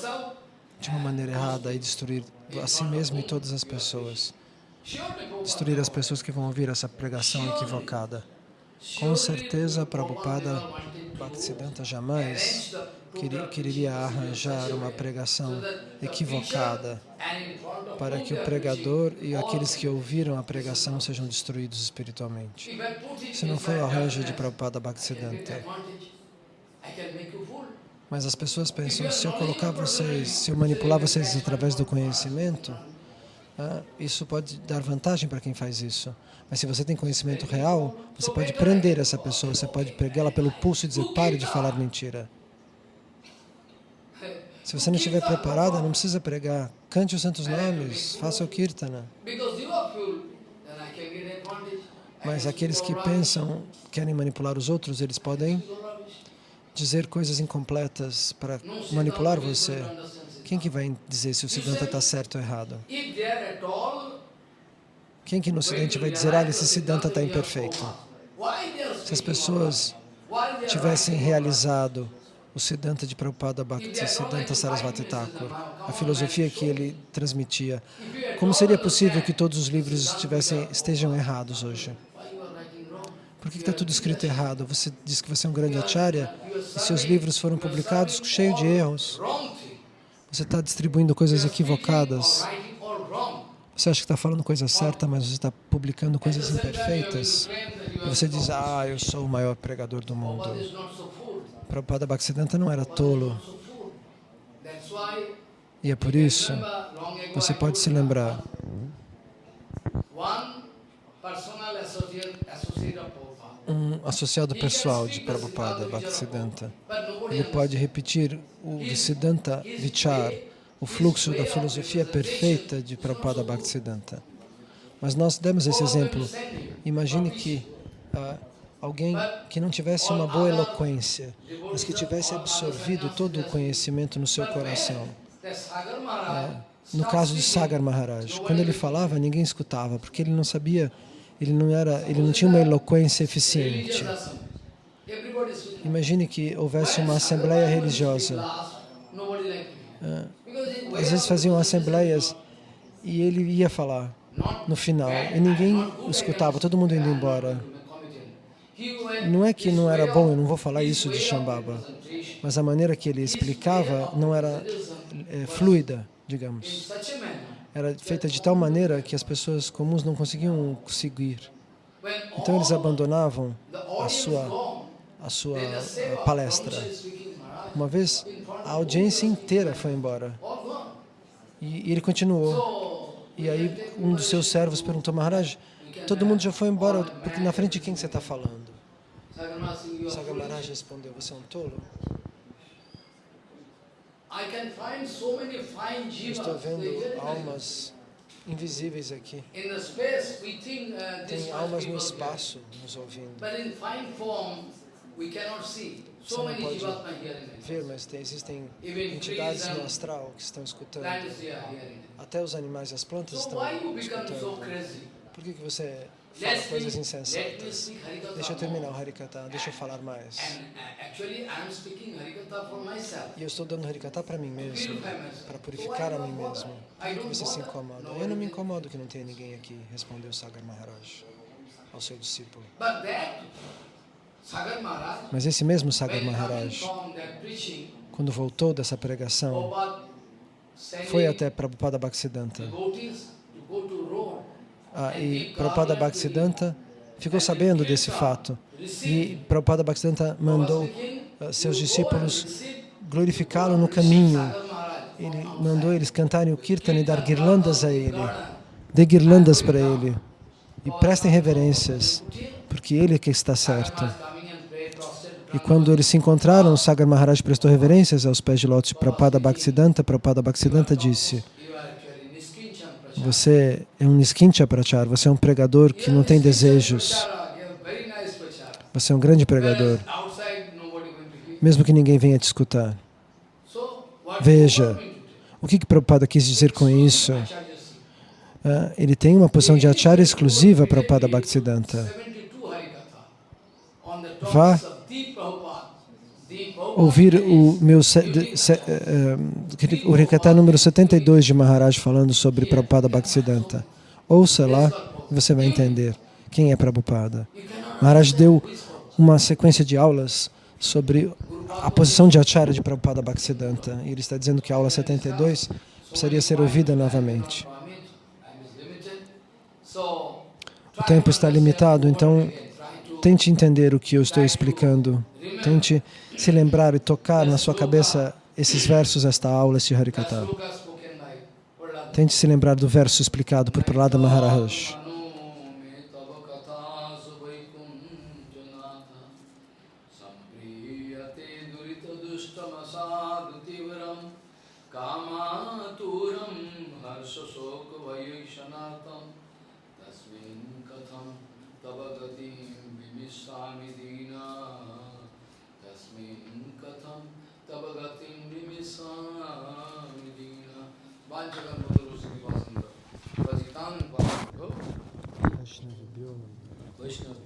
de uma maneira errada e destruir a si mesmo e todas as pessoas. Destruir as pessoas que vão ouvir essa pregação equivocada. Com certeza, Prabhupada Bhaktisiddhanta jamais queria arranjar uma pregação equivocada para que o pregador e aqueles que ouviram a pregação sejam destruídos espiritualmente. Isso não foi o arranjo de Prabhupada Bhaktisiddhanta. Mas as pessoas pensam, se eu colocar vocês, se eu manipular vocês através do conhecimento, ah, isso pode dar vantagem para quem faz isso. Mas se você tem conhecimento real, você pode prender essa pessoa, você pode pegá-la pelo pulso e dizer, pare de falar mentira. Se você não estiver preparada, não precisa pregar. Cante os santos nomes, faça o kirtana. Mas aqueles que pensam, querem manipular os outros, eles podem dizer coisas incompletas para manipular você. Quem que vai dizer se o Siddhanta está certo ou errado? Quem que no Ocidente vai dizer, ah, esse Siddhanta está imperfeito? Se as pessoas tivessem realizado o Siddhanta de Prabhupada Bhakti, Siddhanta Sarasvati Thakur, a filosofia que ele transmitia, como seria possível que todos os livros estivessem, estejam errados hoje? Por que está tudo escrito errado? Você diz que você é um grande acharya e seus livros foram publicados cheios de erros. Você está distribuindo coisas equivocadas. Você acha que está falando coisa certa, mas você está publicando coisas imperfeitas. E você diz, ah, eu sou o maior pregador do mundo. Prabhupada Bhaktisiddhanta não era tolo. E é por isso, você pode se lembrar, um associado pessoal de Prabhupada Bhaktisiddhanta, ele pode repetir o Siddhanta Vichar, o fluxo da filosofia perfeita de Prabhupada Bhaktisiddhanta. Mas nós demos esse exemplo. Imagine que uh, alguém que não tivesse uma boa eloquência, mas que tivesse absorvido todo o conhecimento no seu coração. Uh, no caso de Sagar Maharaj, quando ele falava, ninguém escutava, porque ele não sabia, ele não, era, ele não tinha uma eloquência eficiente. Imagine que houvesse uma assembleia religiosa. Uh, às vezes faziam assembleias e ele ia falar no final e ninguém escutava, todo mundo indo embora. Não é que não era bom, eu não vou falar isso de Shambhava, mas a maneira que ele explicava não era é, fluida, digamos. Era feita de tal maneira que as pessoas comuns não conseguiam seguir. Então eles abandonavam a sua, a sua a palestra. Uma vez, a audiência inteira foi embora. E, e ele continuou. E aí um dos seus servos perguntou, Maharaj, todo mundo já foi embora, porque na frente de quem você está falando? Saga Maharaj respondeu, você é um tolo? Eu. Estou vendo almas invisíveis aqui. uh, Tem almas no espaço nos ouvindo. here. But in fine form, we cannot see. Você So não pode ver, mas tem- existem entidades no astral que estão escutando. Até os animais e as plantas estão escutando. Por que, que você fala coisas insensatas? Deixa eu terminar o. Harikata, deixa eu falar mais. Uh. E eu estou dando Harikata para mim mesmo, para purificar a mim mesmo. Por que você se incomoda? Eu não me incomodo que não tenha ninguém aqui, respondeu Sagar Maharaj ao seu discípulo. Mas esse mesmo Sagar Maharaj, quando voltou dessa pregação, foi até Prabhupada Bhaktisiddhanta. devotees to go to road Ah, e Prabhupada. Bhaktisiddhanta ficou sabendo desse fato. E Prabhupada Bhaktisiddhanta mandou ah, seus discípulos glorificá-lo no caminho. Ele mandou eles cantarem o Kirtan e dar guirlandas a ele. Dê guirlandas para ele. E prestem reverências, porque ele é que está certo. E quando eles se encontraram, Sagar Maharaj prestou reverências aos pés de lótus de Prabhupada Bhaktisiddhanta. Prabhupada Bhaktisiddhanta disse, você é um Niskincha Prachar, você é um pregador que não tem desejos. Você é um grande pregador, mesmo que ninguém venha te escutar. Veja, o que, que Prabhupada quis dizer com isso? Ah, ele tem uma posição de acharya exclusiva para Prabhupada Bhaktisiddhanta. Vá Ouvir o meu eh, eh, o Rikata número 72 de Maharaj falando sobre Prabhupada Bhaktisiddhanta. Ouça lá e você vai entender quem é Prabhupada. Maharaj deu uma sequência de aulas sobre a posição de Acharya de Prabhupada Bhaktisiddhanta. E ele está dizendo que a aula 72 precisaria ser ouvida novamente. O tempo está limitado, então tente entender o que eu estou explicando. Tente se lembrar e tocar na sua cabeça esses versos, esta aula, este Harikata. Tente se lembrar do verso explicado por Prahlada Maharaj. Krishna